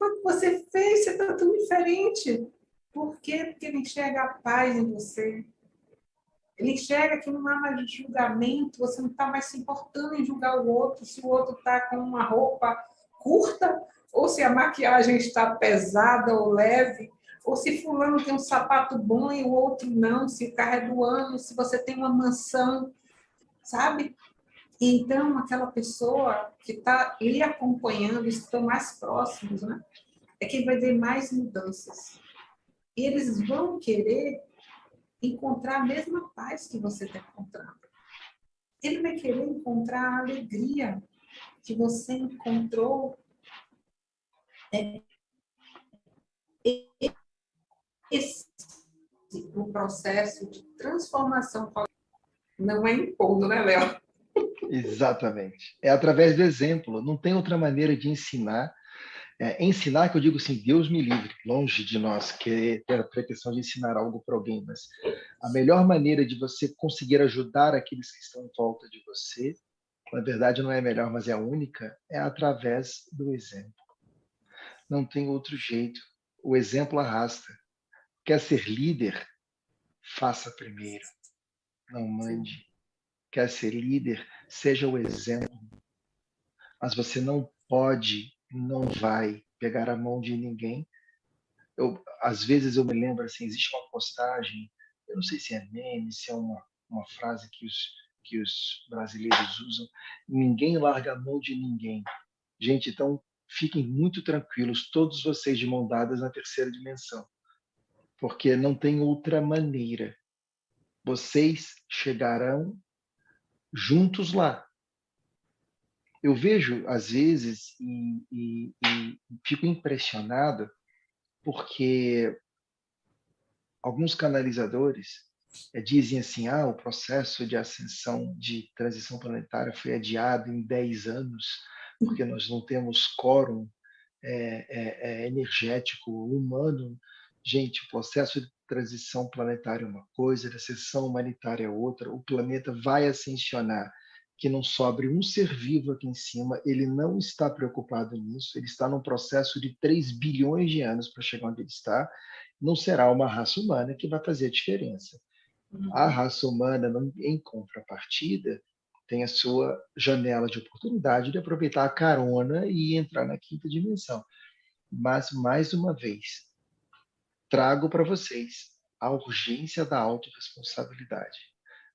O que você fez? Você está tão diferente. Por quê? Porque ele enxerga a paz em você. Ele enxerga que não há mais julgamento, você não está mais se importando em julgar o outro, se o outro está com uma roupa curta, ou se a maquiagem está pesada ou leve, ou se fulano tem um sapato bom e o outro não, se o carro é do ano, se você tem uma mansão, sabe? Então, aquela pessoa que está lhe acompanhando, estão mais próximos, né? É quem vai ver mais mudanças. E eles vão querer encontrar a mesma paz que você está encontrando. Ele vai querer encontrar a alegria que você encontrou é, esse o processo de transformação não é impondo, né, Léo? Exatamente. É através do exemplo. Não tem outra maneira de ensinar. É, ensinar, que eu digo assim, Deus me livre, longe de nós querer ter a pretensão de ensinar algo para alguém, mas a melhor maneira de você conseguir ajudar aqueles que estão em volta de você, na verdade não é a melhor, mas é a única, é através do exemplo. Não tem outro jeito. O exemplo arrasta. Quer ser líder? Faça primeiro. Não mande. Quer ser líder? Seja o exemplo. Mas você não pode, não vai pegar a mão de ninguém. Eu, às vezes eu me lembro assim, existe uma postagem, eu não sei se é meme, se é uma, uma frase que os, que os brasileiros usam, ninguém larga a mão de ninguém. Gente, então fiquem muito tranquilos, todos vocês de mão dadas na terceira dimensão, porque não tem outra maneira. Vocês chegarão juntos lá. Eu vejo, às vezes, e, e, e fico impressionado, porque alguns canalizadores é, dizem assim: ah, o processo de ascensão de transição planetária foi adiado em 10 anos porque nós não temos quórum é, é, energético humano. Gente, o processo transição planetária é uma coisa, a recessão humanitária é outra. O planeta vai ascensionar que não sobre um ser vivo aqui em cima, ele não está preocupado nisso, ele está num processo de 3 bilhões de anos para chegar onde ele está, não será uma raça humana que vai fazer a diferença. Uhum. A raça humana, em contrapartida, tem a sua janela de oportunidade de aproveitar a carona e entrar na quinta dimensão. Mas, mais uma vez, trago para vocês a urgência da autorresponsabilidade.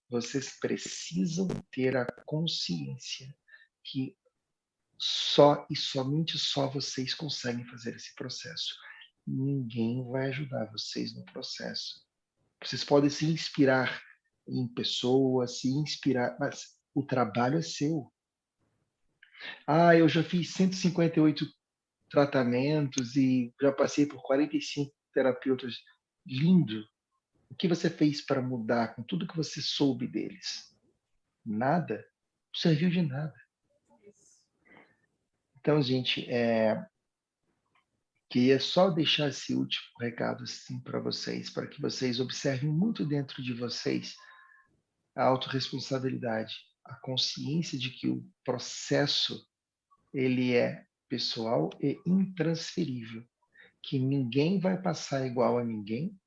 Vocês precisam ter a consciência que só e somente só vocês conseguem fazer esse processo. Ninguém vai ajudar vocês no processo. Vocês podem se inspirar em pessoas, se inspirar, mas o trabalho é seu. Ah, eu já fiz 158 tratamentos e já passei por 45 terapeutas. Lindo. O que você fez para mudar com tudo que você soube deles? Nada. Não serviu de nada. Então, gente, é... queria só deixar esse último recado assim para vocês, para que vocês observem muito dentro de vocês a autorresponsabilidade a consciência de que o processo ele é pessoal e intransferível, que ninguém vai passar igual a ninguém,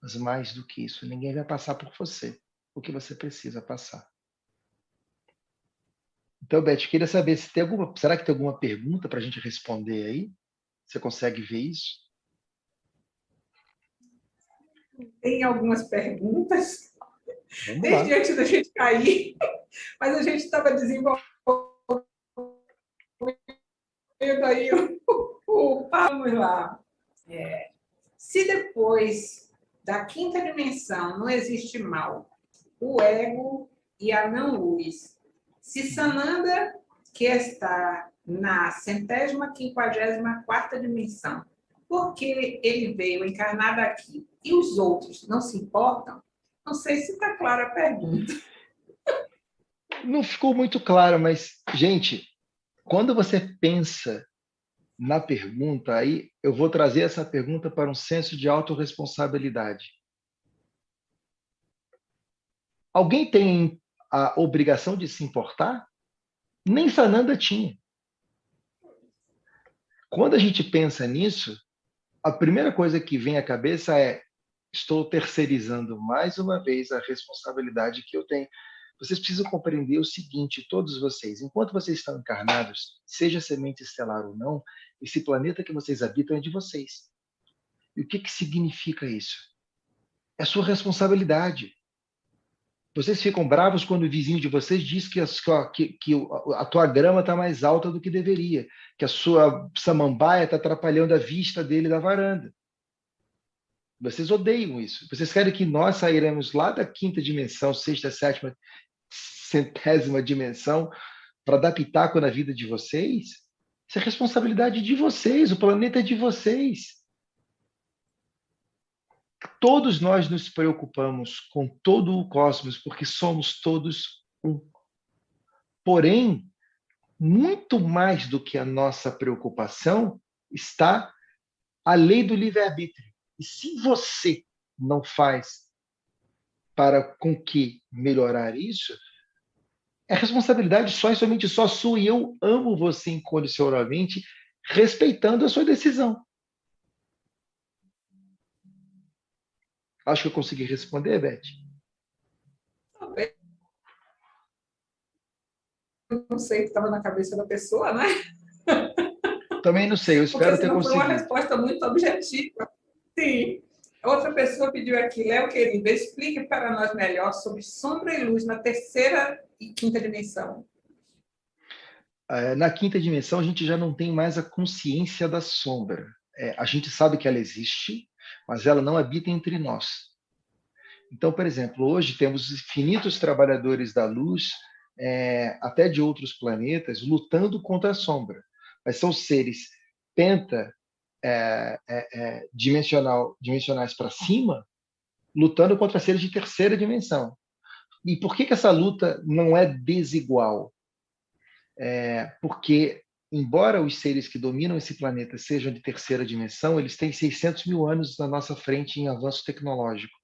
mas mais do que isso, ninguém vai passar por você o que você precisa passar. Então, Beth, queria saber se tem alguma, será que tem alguma pergunta para a gente responder aí? Você consegue ver isso? tem algumas perguntas. Desde antes da gente cair, <laughs> mas a gente estava desenvolvendo aí o, o, vamos lá. É, se depois da quinta dimensão não existe mal, o ego e a não-luz, se Sananda, que está na centésima quinquagésima quarta dimensão, porque ele veio encarnado aqui e os outros não se importam? Não sei se está clara a pergunta. Não ficou muito claro, mas, gente, quando você pensa na pergunta, aí eu vou trazer essa pergunta para um senso de autorresponsabilidade. Alguém tem a obrigação de se importar? Nem Sananda tinha. Quando a gente pensa nisso, a primeira coisa que vem à cabeça é estou terceirizando mais uma vez a responsabilidade que eu tenho. Vocês precisam compreender o seguinte, todos vocês, enquanto vocês estão encarnados, seja semente estelar ou não, esse planeta que vocês habitam é de vocês. E o que, que significa isso? É sua responsabilidade. Vocês ficam bravos quando o vizinho de vocês diz que a, que, que a tua grama está mais alta do que deveria, que a sua samambaia está atrapalhando a vista dele da varanda. Vocês odeiam isso. Vocês querem que nós sairemos lá da quinta dimensão, sexta, sétima, centésima dimensão para dar pitaco na vida de vocês? Isso é responsabilidade de vocês, o planeta é de vocês. Todos nós nos preocupamos com todo o cosmos, porque somos todos um. Porém, muito mais do que a nossa preocupação está a lei do livre-arbítrio. E se você não faz para com que melhorar isso, é responsabilidade só e somente só sua. E eu amo você incondicionalmente, respeitando a sua decisão. Acho que eu consegui responder, Beth. Não sei o que estava na cabeça da pessoa, né? Também não sei, eu <laughs> espero ter conseguido. Foi uma resposta muito objetiva. Sim. Outra pessoa pediu aqui, Léo querido, explique para nós melhor sobre sombra e luz na terceira e quinta dimensão. É, na quinta dimensão, a gente já não tem mais a consciência da sombra. É, a gente sabe que ela existe, mas ela não habita entre nós. Então, por exemplo, hoje temos infinitos trabalhadores da luz, é, até de outros planetas, lutando contra a sombra. Mas são seres penta é, é, é, dimensional, dimensionais para cima, lutando contra seres de terceira dimensão. E por que, que essa luta não é desigual? É, porque, embora os seres que dominam esse planeta sejam de terceira dimensão, eles têm 600 mil anos na nossa frente em avanço tecnológico.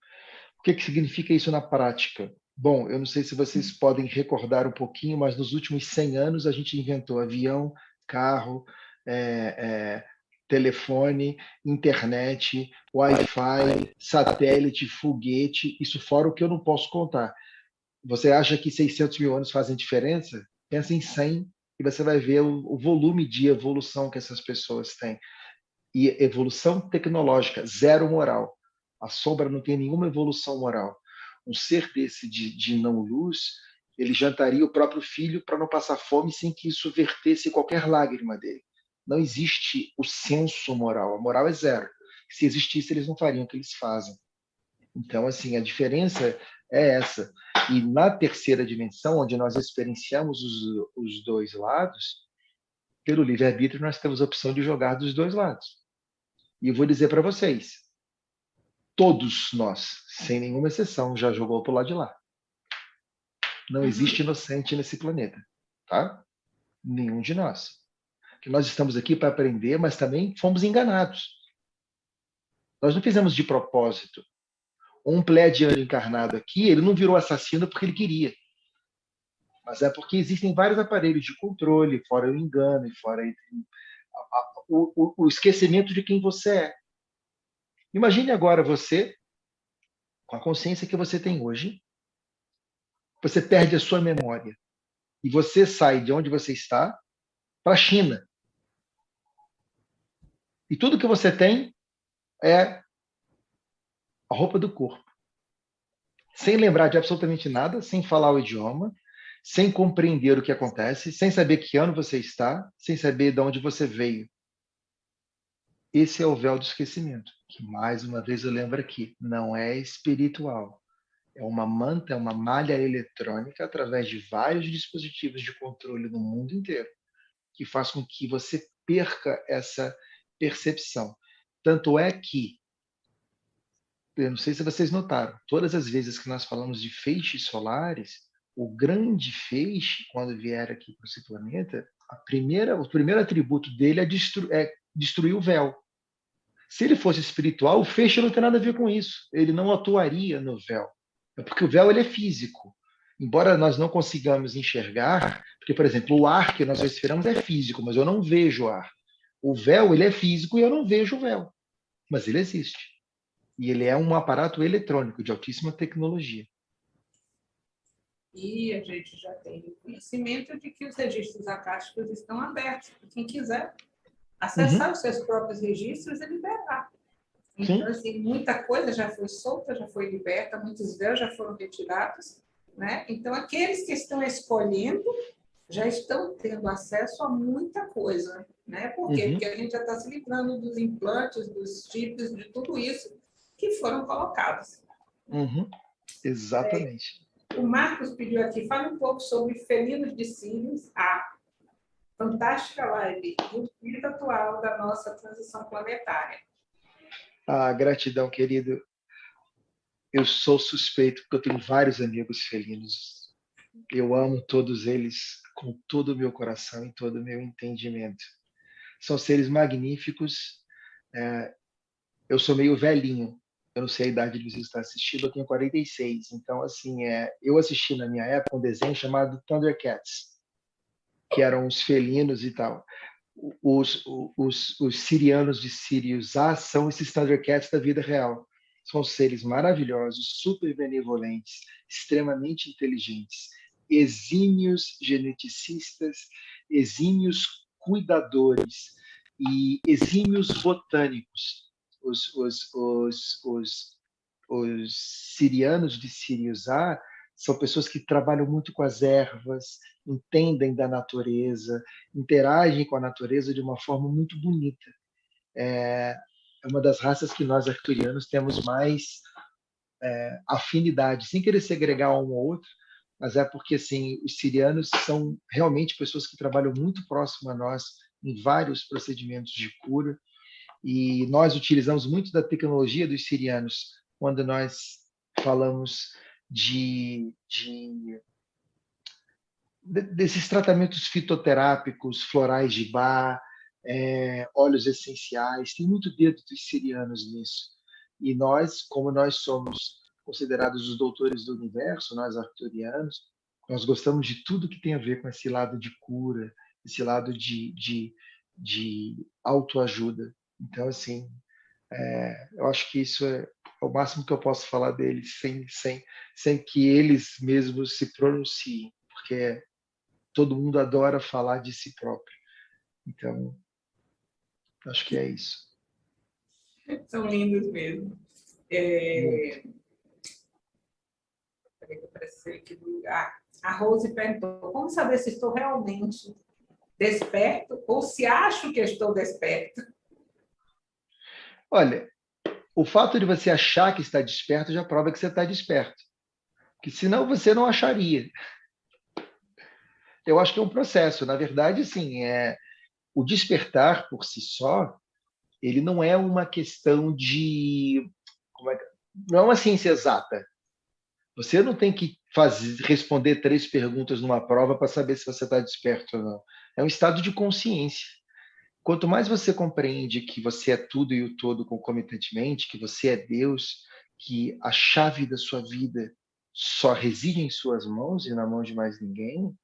O que, que significa isso na prática? Bom, eu não sei se vocês podem recordar um pouquinho, mas nos últimos 100 anos a gente inventou avião, carro, é, é, telefone, internet, Wi-Fi, satélite, foguete, isso fora o que eu não posso contar. Você acha que 600 mil anos fazem diferença? Pensa em 100 e você vai ver o, o volume de evolução que essas pessoas têm. E evolução tecnológica, zero moral. A sombra não tem nenhuma evolução moral. Um ser desse de, de não-luz, ele jantaria o próprio filho para não passar fome sem que isso vertesse qualquer lágrima dele não existe o senso moral. A moral é zero. Se existisse, eles não fariam o que eles fazem. Então, assim, a diferença é essa. E na terceira dimensão, onde nós experienciamos os, os dois lados, pelo livre-arbítrio, nós temos a opção de jogar dos dois lados. E eu vou dizer para vocês, todos nós, sem nenhuma exceção, já jogou para o lado de lá. Não existe inocente nesse planeta, tá? Nenhum de nós que nós estamos aqui para aprender, mas também fomos enganados. Nós não fizemos de propósito. Um pleiadiano encarnado aqui, ele não virou assassino porque ele queria. Mas é porque existem vários aparelhos de controle, fora o engano e fora o, esquecimento de quem você é. Imagine agora você, com a consciência que você tem hoje, você perde a sua memória e você sai de onde você está para a China. E tudo que você tem é a roupa do corpo. Sem lembrar de absolutamente nada, sem falar o idioma, sem compreender o que acontece, sem saber que ano você está, sem saber de onde você veio. Esse é o véu do esquecimento, que mais uma vez eu lembro aqui, não é espiritual. É uma manta, é uma malha eletrônica através de vários dispositivos de controle no mundo inteiro, que faz com que você perca essa percepção. Tanto é que, eu não sei se vocês notaram, todas as vezes que nós falamos de feixes solares, o grande feixe, quando vier aqui para esse planeta, a primeira, o primeiro atributo dele é, destru, é destruir o véu. Se ele fosse espiritual, o feixe não tem nada a ver com isso. Ele não atuaria no véu. É porque o véu ele é físico. Embora nós não consigamos enxergar, porque, por exemplo, o ar que nós respiramos é físico, mas eu não vejo o ar. O véu ele é físico e eu não vejo o véu, mas ele existe. E ele é um aparato eletrônico de altíssima tecnologia. E a gente já tem conhecimento de que os registros acásticos estão abertos. Quem quiser acessar uhum. os seus próprios registros e liberar. Então, Sim. assim, muita coisa já foi solta, já foi liberta, muitos véus já foram retirados. Né? Então, aqueles que estão escolhendo já estão tendo acesso a muita coisa. Né? Por quê? Uhum. Porque a gente já está se livrando dos implantes, dos chips, de tudo isso que foram colocados. Uhum. Exatamente. É, o Marcos pediu aqui, fale um pouco sobre felinos de cílios, a fantástica live o atual da nossa transição planetária. Ah, gratidão, querido. Eu sou suspeito porque eu tenho vários amigos felinos. Eu amo todos eles com todo o meu coração e todo o meu entendimento. São seres magníficos. É, eu sou meio velhinho. Eu não sei a idade de vocês estar assistindo, eu tenho 46. Então, assim, é, eu assisti na minha época um desenho chamado Thundercats, que eram os felinos e tal. Os, os, os sirianos de Sirius A são esses Thundercats da vida real. São seres maravilhosos, super benevolentes, extremamente inteligentes exímios geneticistas, exímios cuidadores e exímios botânicos. Os, os, os, os, os sirianos de Sirius A são pessoas que trabalham muito com as ervas, entendem da natureza, interagem com a natureza de uma forma muito bonita. É, é uma das raças que nós arturianos temos mais é, afinidade, sem querer segregar um ou outro, mas é porque assim os sirianos são realmente pessoas que trabalham muito próximo a nós em vários procedimentos de cura e nós utilizamos muito da tecnologia dos sirianos quando nós falamos de, de desses tratamentos fitoterápicos, florais de bar, é, óleos essenciais, tem muito dedo dos sirianos nisso. E nós, como nós somos considerados os doutores do universo, nós arcturianos, nós gostamos de tudo que tem a ver com esse lado de cura, esse lado de, de, de autoajuda. Então, assim, é, eu acho que isso é, o máximo que eu posso falar deles, sem, sem, sem que eles mesmos se pronunciem, porque todo mundo adora falar de si próprio. Então, acho que é isso. São lindos mesmo. É, que apareceu aqui do lugar. A Rose perguntou, como saber se estou realmente desperto ou se acho que estou desperto? Olha, o fato de você achar que está desperto já prova que você está desperto. Que senão você não acharia. Eu acho que é um processo. Na verdade, sim, é o despertar por si só, ele não é uma questão de é, não é uma ciência exata. Você não tem que fazer, responder três perguntas numa prova para saber se você está desperto ou não. É um estado de consciência. Quanto mais você compreende que você é tudo e o todo concomitantemente, que você é Deus, que a chave da sua vida só reside em suas mãos e na mão de mais ninguém,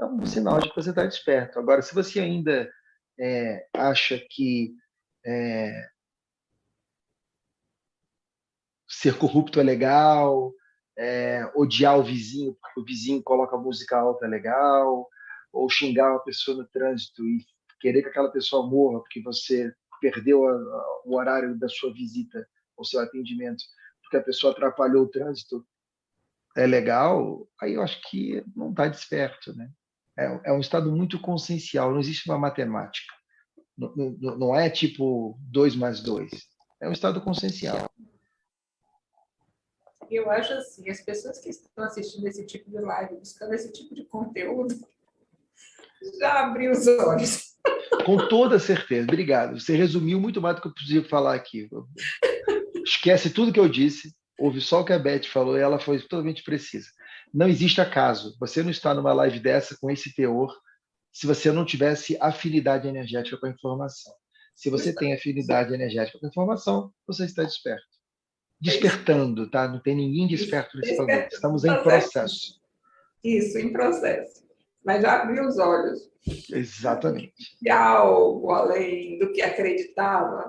é um sinal de que você está desperto. Agora, se você ainda é, acha que é, ser corrupto é legal, é, odiar o vizinho porque o vizinho coloca música alta legal, ou xingar uma pessoa no trânsito e querer que aquela pessoa morra porque você perdeu a, a, o horário da sua visita ou seu atendimento porque a pessoa atrapalhou o trânsito, é legal, aí eu acho que não está desperto, né? É, é, um estado muito consciencial, não existe uma matemática. Não, não, não é tipo 2 mais 2. É um estado consciencial. Eu acho assim, as pessoas que estão assistindo esse tipo de live, buscando esse tipo de conteúdo, <laughs> já abriu os olhos. Com toda certeza. Obrigado. Você resumiu muito mais do que eu podia falar aqui. Esquece tudo que eu disse, ouve só o que a Beth falou e ela foi totalmente precisa. Não existe acaso. Você não está numa live dessa com esse teor se você não tivesse afinidade energética com a informação. Se você tem afinidade energética com a informação, você está desperto. Despertando, tá? Não tem ninguém desperto nesse programa. Estamos em processo. Isso, em processo. Mas já abriu os olhos. Exatamente. E algo além do que acreditava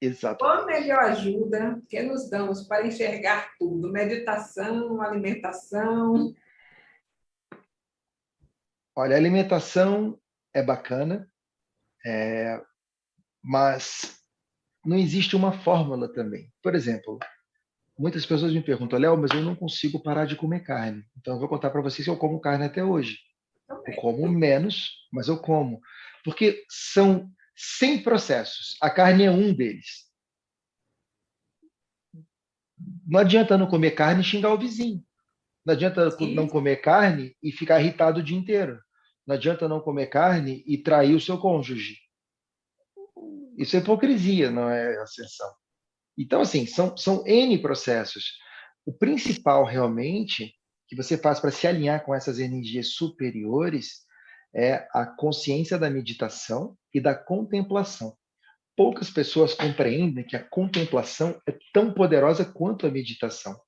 Exato. Qual a melhor ajuda que nos damos para enxergar tudo? Meditação, alimentação? Olha, alimentação é bacana, é, mas não existe uma fórmula também. Por exemplo, muitas pessoas me perguntam, Léo, mas eu não consigo parar de comer carne. Então eu vou contar para vocês que eu como carne até hoje. Eu como menos, mas eu como. Porque são 100 processos. A carne é um deles. Não adianta não comer carne e xingar o vizinho. Não adianta Sim. não comer carne e ficar irritado o dia inteiro. Não adianta não comer carne e trair o seu cônjuge. Isso é hipocrisia, não é ascensão. Então, assim, são, são N processos. O principal, realmente, que você faz para se alinhar com essas energias superiores é a consciência da meditação e da contemplação. Poucas pessoas compreendem que a contemplação é tão poderosa quanto a meditação.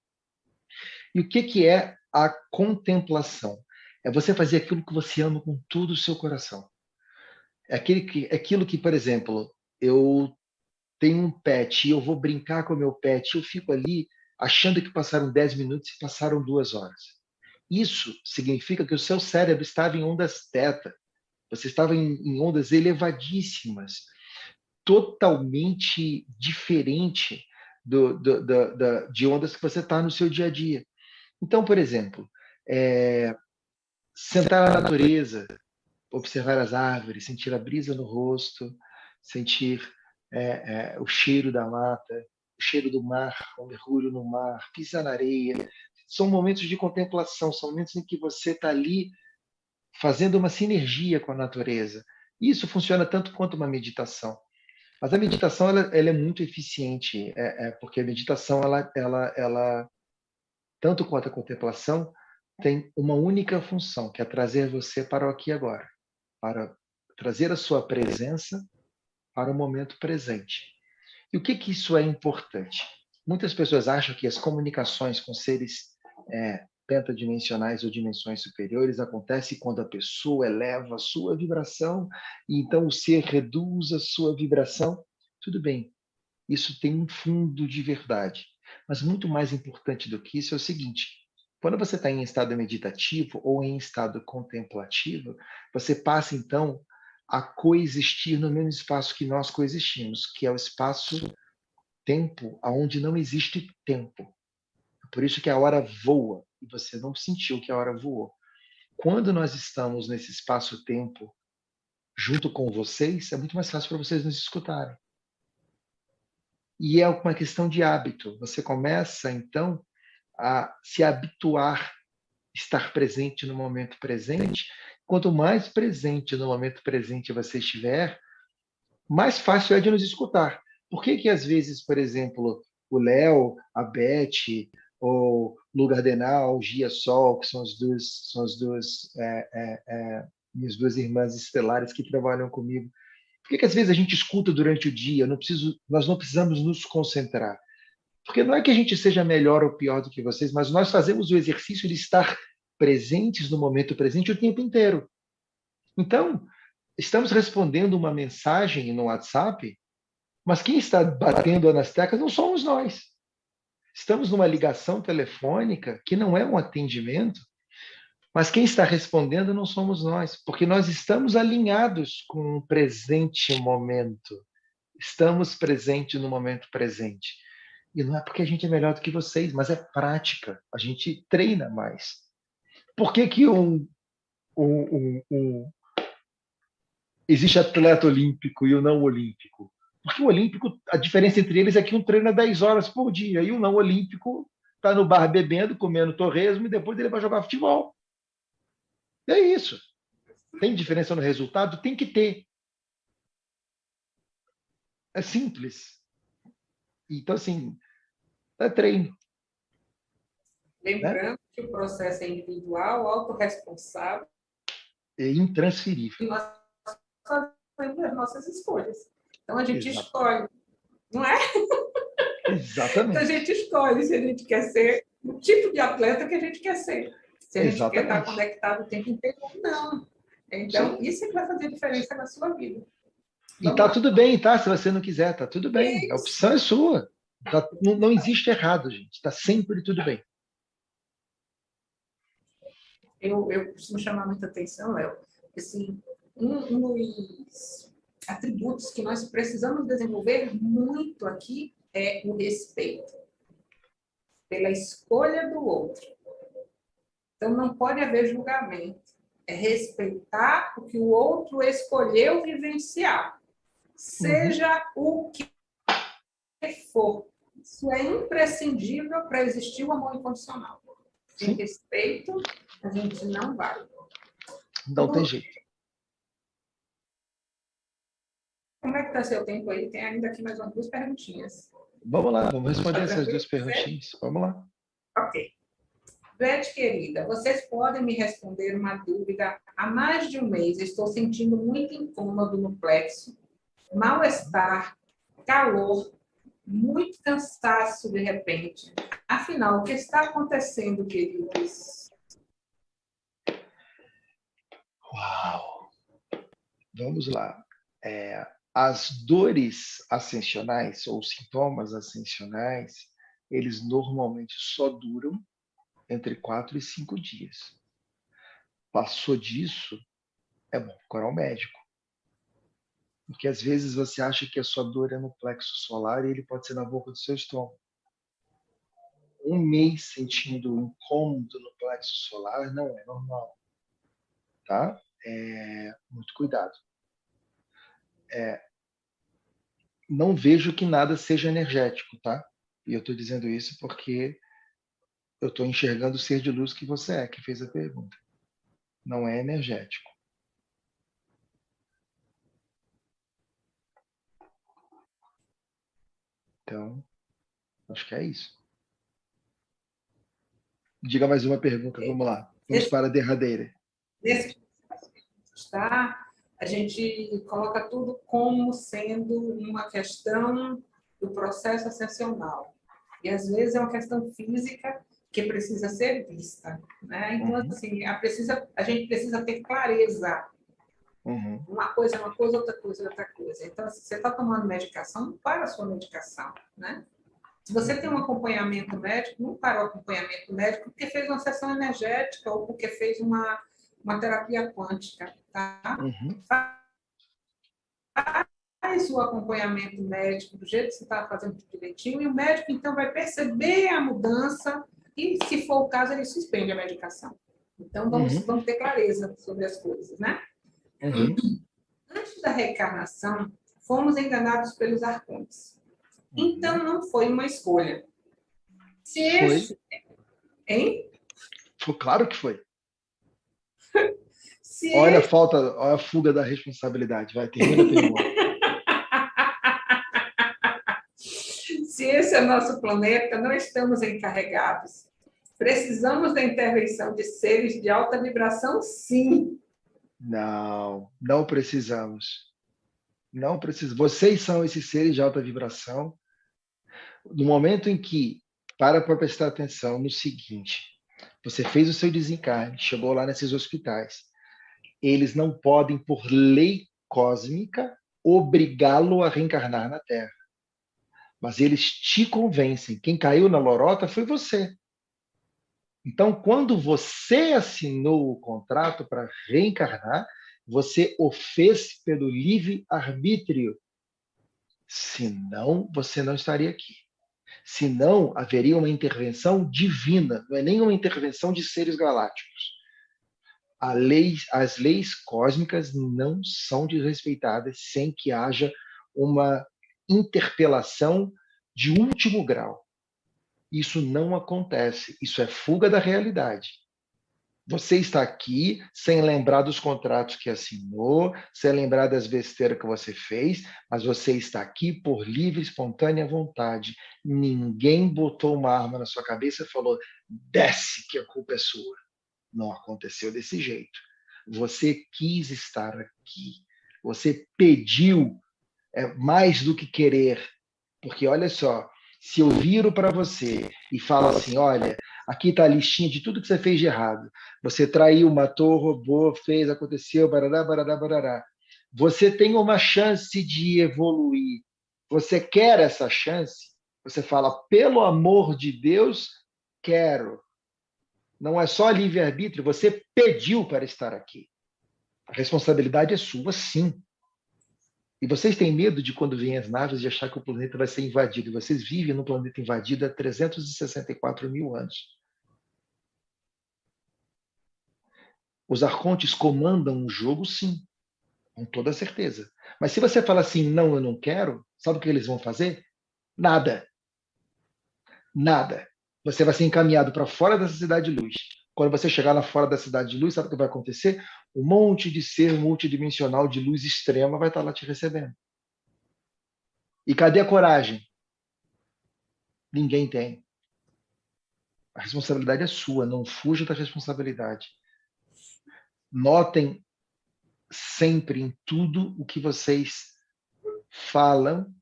E o que, que é a contemplação? É você fazer aquilo que você ama com todo o seu coração. É aquele que, é aquilo que, por exemplo, eu tenho um pet e eu vou brincar com o meu pet, eu fico ali achando que passaram 10 minutos e passaram duas horas. Isso significa que o seu cérebro estava em ondas teta, você estava em, em ondas elevadíssimas, totalmente diferente do, do, do, do, de ondas que você está no seu dia a dia. Então, por exemplo, é, sentar na natureza, observar as árvores, sentir a brisa no rosto, sentir é, é, o cheiro da mata, o cheiro do mar, o mergulho no mar, pisar na areia, são momentos de contemplação, são momentos em que você está ali fazendo uma sinergia com a natureza. Isso funciona tanto quanto uma meditação. Mas a meditação ela, ela é muito eficiente, é, é, porque a meditação, ela, ela, ela, tanto quanto a contemplação, tem uma única função, que é trazer você para o aqui e agora, para trazer a sua presença para o momento presente. E o que, que isso é importante? Muitas pessoas acham que as comunicações com seres é, pentadimensionais ou dimensões superiores acontece quando a pessoa eleva a sua vibração e então o ser reduz a sua vibração. Tudo bem, isso tem um fundo de verdade. Mas muito mais importante do que isso é o seguinte: quando você está em estado meditativo ou em estado contemplativo, você passa então a coexistir no mesmo espaço que nós coexistimos, que é o espaço-tempo, aonde não existe tempo. Por isso que a hora voa e você não sentiu que a hora voou. Quando nós estamos nesse espaço-tempo junto com vocês, é muito mais fácil para vocês nos escutarem. E é uma questão de hábito. Você começa, então, a se habituar estar presente no momento presente. Quanto mais presente no momento presente você estiver, mais fácil é de nos escutar. Por que que às vezes, por exemplo, o Léo, a Beth, ou Lugar Denal, Gia Sol, que são as duas, são as duas é, é, é, minhas duas irmãs estelares que trabalham comigo. Por que, que às vezes a gente escuta durante o dia? Não preciso, nós não precisamos nos concentrar. Porque não é que a gente seja melhor ou pior do que vocês, mas nós fazemos o exercício de estar presentes no momento presente o tempo inteiro. Então, estamos respondendo uma mensagem no WhatsApp, mas quem está batendo nas teclas não somos nós. Estamos numa ligação telefônica que não é um atendimento, mas quem está respondendo não somos nós, porque nós estamos alinhados com o presente momento. Estamos presentes no momento presente. E não é porque a gente é melhor do que vocês, mas é prática. A gente treina mais. Por que, que um, um, um, existe atleta olímpico e o não olímpico? Porque o olímpico, a diferença entre eles é que um treina 10 horas por dia e o não olímpico está no bar bebendo, comendo torresmo e depois ele vai jogar futebol. É isso. Tem diferença no resultado? Tem que ter. É simples. Então, assim, é treino. Lembrando? Que o processo é individual, autorresponsável. É intransferível. E nós fazemos as nossas escolhas. Então, a gente escolhe, não é? Exatamente. Então, <laughs> a gente escolhe se a gente quer ser o tipo de atleta que a gente quer ser. Se a gente Exatamente. quer estar conectado o tempo inteiro ou não. Então, Sim. isso é que vai fazer diferença na sua vida. E tá tudo bem, tá? Se você não quiser, tá tudo bem. A opção é sua. Tá, não, não, existe errado, gente. Tá sempre tudo bem. Eu, eu costumo chamar muita atenção, Léo, assim, um, dos atributos que nós precisamos desenvolver muito aqui é o respeito pela escolha do outro. Então, não pode haver julgamento. É respeitar o que o outro escolheu vivenciar seja uhum. o que for. Isso é imprescindível para existir o amor incondicional. Sim. respeito, a gente não vai. Não tem jeito. Como é que está seu tempo aí? Tem ainda aqui mais umas duas perguntinhas. Vamos lá, vamos responder essas duas perguntinhas. Vamos lá. Ok. Beth, querida, vocês podem me responder uma dúvida. Há mais de um mês estou sentindo muito incômodo no plexo mal-estar, calor, muito cansaço de repente. Afinal, o que está acontecendo, queridos? Uau! Vamos lá. É, as dores ascensionais ou sintomas ascensionais, eles normalmente só duram entre quatro e cinco dias. Passou disso, é bom procurar um médico. Porque às vezes você acha que a sua dor é no plexo solar e ele pode ser na boca do seu estômago. Um mês sentindo incômodo no plexo solar não é normal. Tá? É, muito cuidado. É, não vejo que nada seja energético, tá? E eu estou dizendo isso porque eu estou enxergando o ser de luz que você é, que fez a pergunta. Não é energético. Então, acho que é isso. Diga mais uma pergunta, vamos lá. Vamos para a derradeira. Nesse está, a gente coloca tudo como sendo uma questão do processo ascensional. E às vezes é uma questão física que precisa ser vista. Né? Então, uhum. assim, a, precisa, a gente precisa ter clareza Uhum. Uma coisa é uma coisa, outra coisa é outra coisa. Então, se você está tomando medicação, não para a sua medicação, né? Se você tem um acompanhamento médico, não para o acompanhamento médico porque fez uma sessão energética ou porque fez uma, uma terapia quântica, tá? Uhum. Faz o acompanhamento médico do jeito que você está fazendo direitinho e o médico, então, vai perceber a mudança e, se for o caso, ele suspende a medicação. Então, vamos, uhum. vamos ter clareza sobre as coisas, né? Uhum. Antes da reencarnação, fomos enganados pelos arcontes. Uhum. Então, não foi uma escolha. Se foi. Esse... Hein? Foi, claro que foi. Se olha a falta, olha a fuga da responsabilidade. Vai, termina a pergunta. <laughs> Se esse é nosso planeta, não estamos encarregados. Precisamos da intervenção de seres de alta vibração, sim. Não, não precisamos. Não precisamos. Vocês são esses seres de alta vibração. No momento em que para para prestar atenção no seguinte: você fez o seu desencarne, chegou lá nesses hospitais. Eles não podem, por lei cósmica, obrigá-lo a reencarnar na Terra. Mas eles te convencem. Quem caiu na lorota foi você. Então, quando você assinou o contrato para reencarnar, você o fez pelo livre arbítrio. Senão, você não estaria aqui. Senão, haveria uma intervenção divina, não é nem uma intervenção de seres galácticos. Lei, as leis cósmicas não são desrespeitadas sem que haja uma interpelação de último grau. Isso não acontece, isso é fuga da realidade. Você está aqui sem lembrar dos contratos que assinou, sem lembrar das besteiras que você fez, mas você está aqui por livre, espontânea vontade. Ninguém botou uma arma na sua cabeça e falou: desce, que a culpa é sua. Não aconteceu desse jeito. Você quis estar aqui. Você pediu é, mais do que querer. Porque olha só, se eu viro para você e falo assim, olha, aqui está a listinha de tudo que você fez de errado. Você traiu, matou, roubou, fez, aconteceu, barará, barará, barará. Você tem uma chance de evoluir. Você quer essa chance? Você fala, pelo amor de Deus, quero. Não é só livre-arbítrio, você pediu para estar aqui. A responsabilidade é sua, sim. E vocês têm medo de quando vêm as naves de achar que o planeta vai ser invadido. Vocês vivem no planeta invadido há 364 mil anos. Os arcontes comandam o jogo, sim, com toda certeza. Mas se você fala assim, não, eu não quero, sabe o que eles vão fazer? Nada. Nada. Você vai ser encaminhado para fora dessa cidade de luz. Quando você chegar lá fora da cidade de luz, sabe o que vai acontecer? Um monte de ser multidimensional de luz extrema vai estar lá te recebendo. E cadê a coragem? Ninguém tem. A responsabilidade é sua, não fuja da responsabilidade. Notem sempre em tudo o que vocês falam,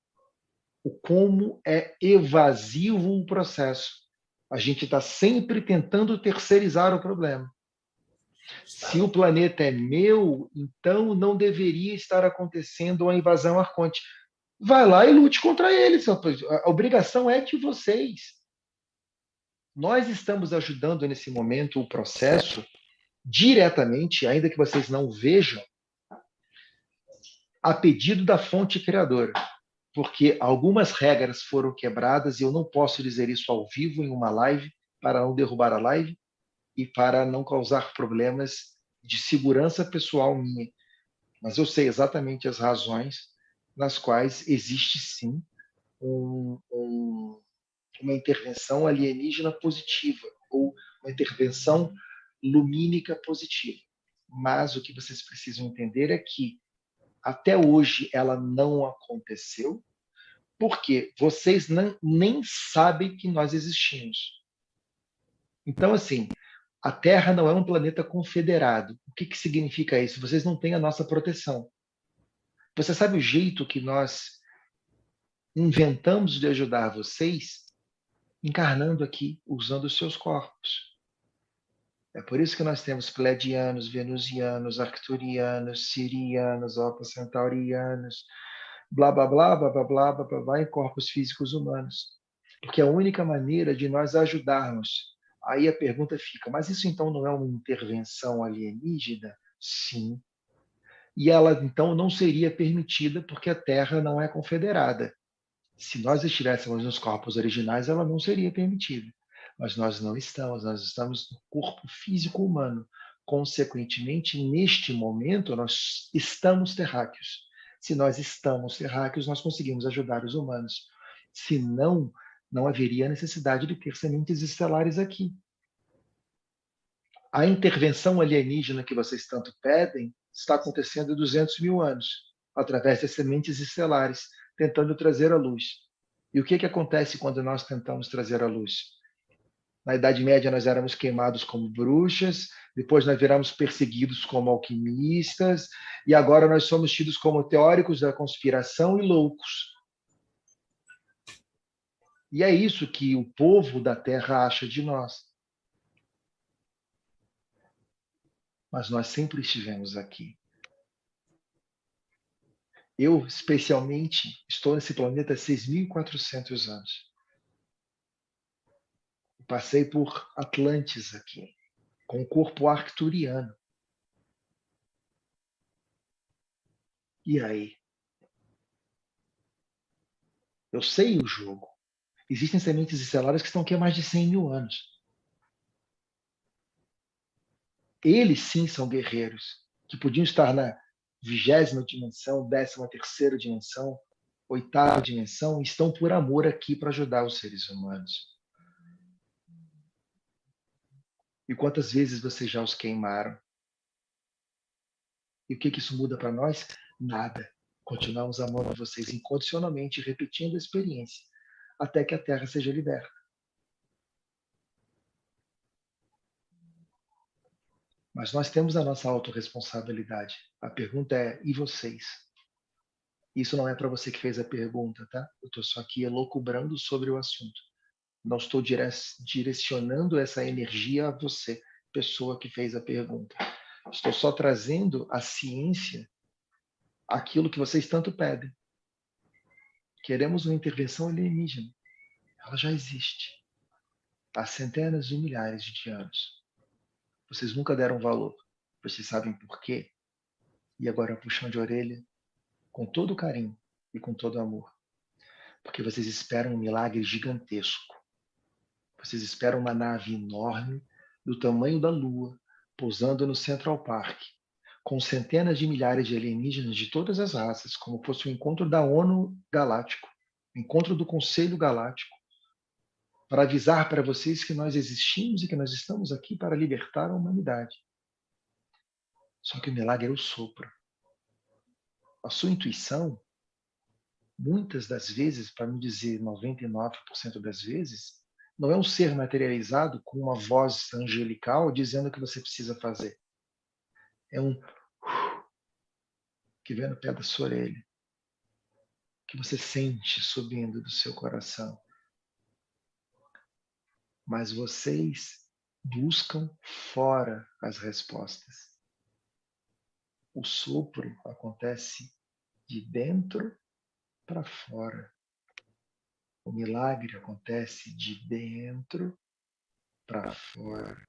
o como é evasivo o processo. A gente está sempre tentando terceirizar o problema. Se o planeta é meu, então não deveria estar acontecendo uma invasão arconte. Vai lá e lute contra eles. A obrigação é de vocês. Nós estamos ajudando nesse momento o processo diretamente, ainda que vocês não vejam, a pedido da fonte criadora porque algumas regras foram quebradas e eu não posso dizer isso ao vivo em uma live para não derrubar a live e para não causar problemas de segurança pessoal minha. Mas eu sei exatamente as razões nas quais existe sim um, um, uma intervenção alienígena positiva ou uma intervenção lumínica positiva. Mas o que vocês precisam entender é que até hoje ela não aconteceu, porque vocês não, nem sabem que nós existimos. Então, assim, a Terra não é um planeta confederado. O que, que significa isso? Vocês não têm a nossa proteção. Você sabe o jeito que nós inventamos de ajudar vocês? Encarnando aqui, usando os seus corpos. É por isso que nós temos pleiadianos, venusianos, arcturianos, sirianos, alfa centaurianos, blá, blá, blá, blá, blá, blá, blá, blá, blá, em corpos físicos humanos. Porque a única maneira de nós ajudarmos. Aí a pergunta fica, mas isso então não é uma intervenção alienígena? Sim. E ela então não seria permitida porque a Terra não é confederada. Se nós estivéssemos nos corpos originais, ela não seria permitida mas nós não estamos, nós estamos no corpo físico humano. Consequentemente, neste momento, nós estamos terráqueos. Se nós estamos terráqueos, nós conseguimos ajudar os humanos. Se não, não haveria necessidade de ter sementes estelares aqui. A intervenção alienígena que vocês tanto pedem está acontecendo há 200 mil anos, através das sementes estelares, tentando trazer a luz. E o que, que acontece quando nós tentamos trazer a luz? Na Idade Média, nós éramos queimados como bruxas, depois nós viramos perseguidos como alquimistas, e agora nós somos tidos como teóricos da conspiração e loucos. E é isso que o povo da Terra acha de nós. Mas nós sempre estivemos aqui. Eu, especialmente, estou nesse planeta há 6.400 anos. Passei por Atlantis aqui, com o corpo arcturiano. E aí? Eu sei o jogo. Existem sementes estelares que estão aqui há mais de 100 mil anos. Eles sim são guerreiros, que podiam estar na vigésima dimensão, décima terceira dimensão, oitava dimensão, estão por amor aqui para ajudar os seres humanos. E quantas vezes vocês já os queimaram? E o que, que isso muda para nós? Nada. Continuamos amando vocês incondicionalmente, repetindo a experiência, até que a Terra seja liberta. Mas nós temos a nossa autorresponsabilidade. A pergunta é: e vocês? Isso não é para você que fez a pergunta, tá? Eu estou só aqui elocubrando sobre o assunto. Não estou direcionando essa energia a você, pessoa que fez a pergunta. Estou só trazendo a ciência aquilo que vocês tanto pedem. Queremos uma intervenção alienígena. Ela já existe há centenas de milhares de anos. Vocês nunca deram valor. Vocês sabem por quê? E agora puxão de orelha com todo carinho e com todo amor. Porque vocês esperam um milagre gigantesco. Vocês esperam uma nave enorme do tamanho da Lua pousando no Central Park com centenas de milhares de alienígenas de todas as raças, como fosse o encontro da ONU Galáctico, encontro do Conselho Galáctico, para avisar para vocês que nós existimos e que nós estamos aqui para libertar a humanidade. Só que o milagre é o sopro. A sua intuição, muitas das vezes, para não dizer 99% das vezes, não é um ser materializado com uma voz angelical dizendo o que você precisa fazer é um que vem no pé da sua orelha, que você sente subindo do seu coração. Mas vocês buscam fora as respostas. O sopro acontece de dentro para fora. O milagre acontece de dentro para fora.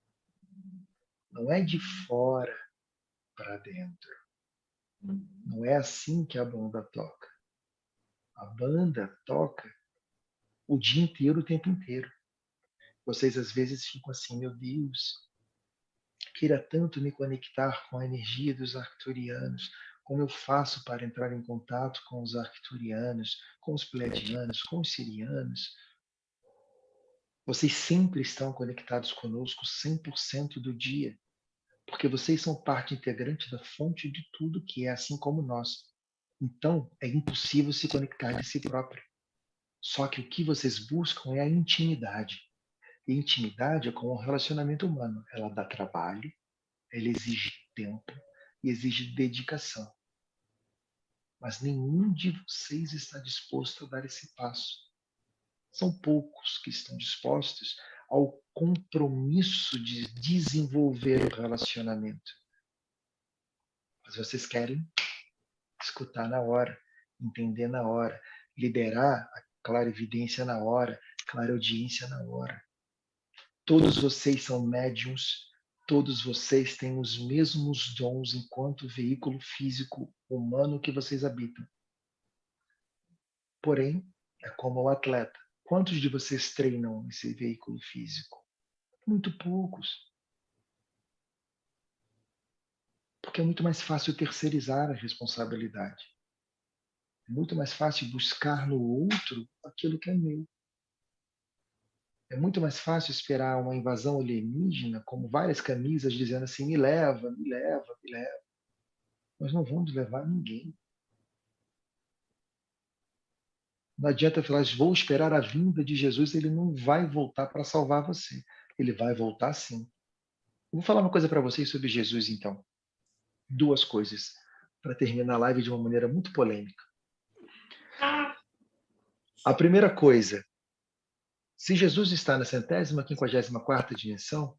Não é de fora para dentro. Não é assim que a banda toca. A banda toca o dia inteiro, o tempo inteiro. Vocês às vezes ficam assim, meu Deus, queira tanto me conectar com a energia dos arcturianos. Como eu faço para entrar em contato com os arcturianos, com os pleiadianos, com os sirianos? Vocês sempre estão conectados conosco 100% do dia porque vocês são parte integrante da fonte de tudo que é assim como nós. Então, é impossível se conectar de si próprio. Só que o que vocês buscam é a intimidade. E intimidade é como um relacionamento humano. Ela dá trabalho, ela exige tempo e exige dedicação. Mas nenhum de vocês está disposto a dar esse passo. São poucos que estão dispostos ao compromisso de desenvolver o relacionamento. Mas vocês querem escutar na hora, entender na hora, liderar a clara evidência na hora, clara audiência na hora. Todos vocês são médiums, todos vocês têm os mesmos dons enquanto veículo físico humano que vocês habitam. Porém, é como o atleta. Quantos de vocês treinam esse veículo físico? Muito poucos. Porque é muito mais fácil terceirizar a responsabilidade. É muito mais fácil buscar no outro aquilo que é meu. É muito mais fácil esperar uma invasão alienígena, como várias camisas dizendo assim: me leva, me leva, me leva. Nós não vamos levar ninguém. Não adianta falar, vou esperar a vinda de Jesus, ele não vai voltar para salvar você. Ele vai voltar sim. Vou falar uma coisa para vocês sobre Jesus, então. Duas coisas, para terminar a live de uma maneira muito polêmica. A primeira coisa, se Jesus está na centésima, quinquagésima quarta dimensão,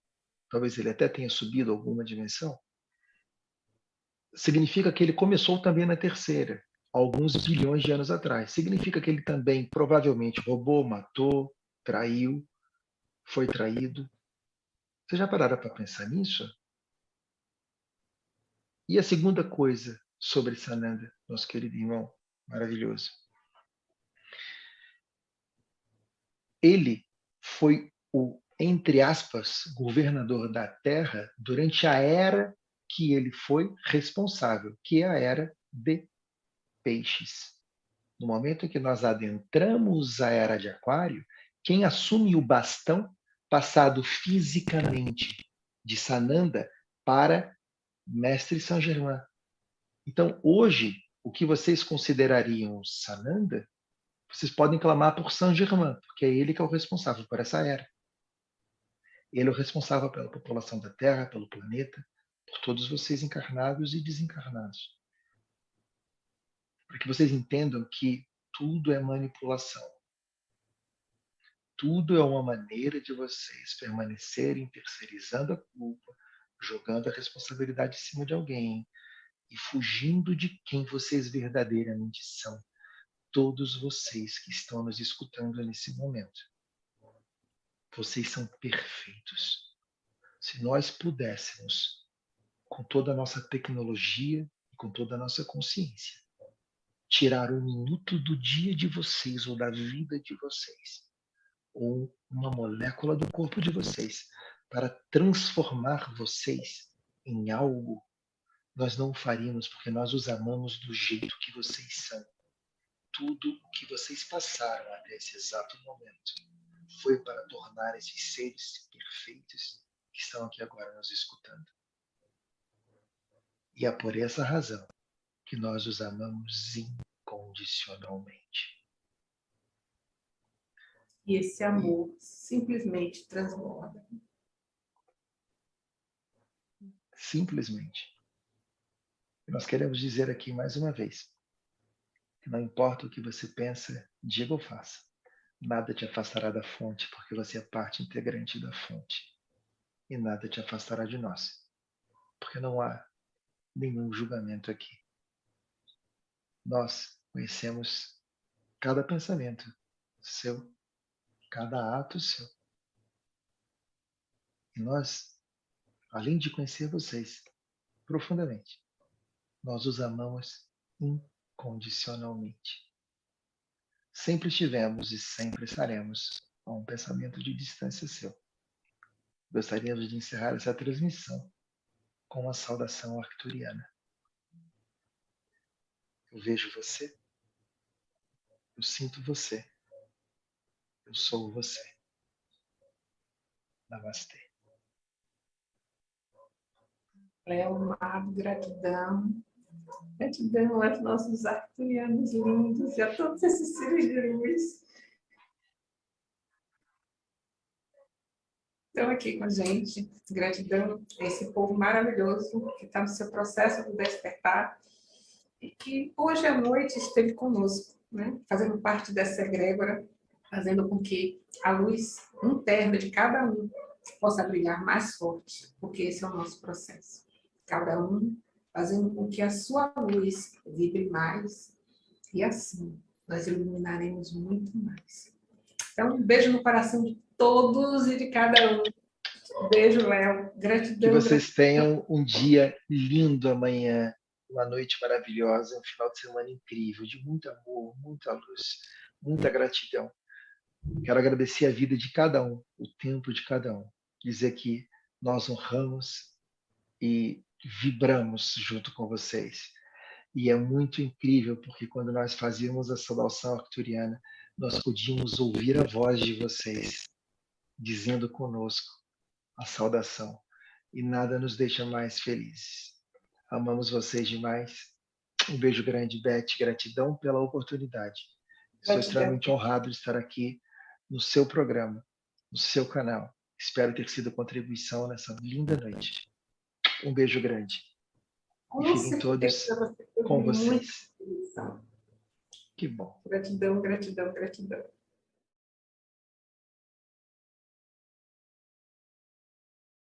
talvez ele até tenha subido alguma dimensão, significa que ele começou também na terceira alguns bilhões de anos atrás. Significa que ele também provavelmente roubou, matou, traiu, foi traído. Vocês já pararam para pensar nisso? E a segunda coisa sobre Sananda, nosso querido irmão maravilhoso. ele foi o, entre aspas, governador da Terra durante a era que ele foi responsável, que é a era de peixes. No momento em que nós adentramos a era de Aquário, quem assume o bastão passado fisicamente de Sananda para Mestre Saint Germain. Então, hoje, o que vocês considerariam Sananda, vocês podem clamar por Saint Germain, porque é ele que é o responsável por essa era. Ele é o responsável pela população da Terra, pelo planeta, por todos vocês encarnados e desencarnados. Para que vocês entendam que tudo é manipulação. Tudo é uma maneira de vocês permanecerem terceirizando a culpa, jogando a responsabilidade em cima de alguém e fugindo de quem vocês verdadeiramente são. Todos vocês que estão nos escutando nesse momento. Vocês são perfeitos. Se nós pudéssemos, com toda a nossa tecnologia e com toda a nossa consciência, tirar um minuto do dia de vocês ou da vida de vocês, ou uma molécula do corpo de vocês, para transformar vocês em algo, nós não o faríamos porque nós os amamos do jeito que vocês são. Tudo o que vocês passaram até esse exato momento foi para tornar esses seres perfeitos que estão aqui agora nos escutando. E é por essa razão que nós os amamos incondicionalmente. E esse amor simplesmente transborda. Simplesmente. Nós queremos dizer aqui mais uma vez que não importa o que você pensa, diga ou faça, nada te afastará da fonte, porque você é parte integrante da fonte. E nada te afastará de nós, porque não há nenhum julgamento aqui. Nós conhecemos cada pensamento seu, cada ato seu. E nós, além de conhecer vocês profundamente, nós os amamos incondicionalmente. Sempre tivemos e sempre estaremos a um pensamento de distância seu. Gostaríamos de encerrar essa transmissão com uma saudação arcturiana. Eu vejo você. Eu sinto você. Eu sou você. Namastê. Léo, amado, gratidão. Gratidão aos nossos arturianos lindos e a todos esses seres de luz. Estão aqui com a gente. Gratidão a esse povo maravilhoso que está no seu processo de despertar e que hoje à noite esteve conosco, né? fazendo parte dessa egrégora, fazendo com que a luz interna de cada um possa brilhar mais forte, porque esse é o nosso processo. Cada um fazendo com que a sua luz vibre mais e assim nós iluminaremos muito mais. Então, um beijo no coração de todos e de cada um. Um beijo, Léo. Gratidão. Que vocês gratidão. tenham um dia lindo amanhã uma noite maravilhosa, um final de semana incrível, de muito amor, muita luz, muita gratidão. Quero agradecer a vida de cada um, o tempo de cada um. Dizer que nós honramos e vibramos junto com vocês. E é muito incrível, porque quando nós fazíamos a saudação arcturiana, nós podíamos ouvir a voz de vocês dizendo conosco a saudação. E nada nos deixa mais felizes Amamos vocês demais. Um beijo grande, Beth. Gratidão pela oportunidade. Estou extremamente honrado de estar aqui no seu programa, no seu canal. Espero ter sido contribuição nessa linda noite. Um beijo grande. Com e fiquem todos com vocês. Que bom. Gratidão, gratidão, gratidão.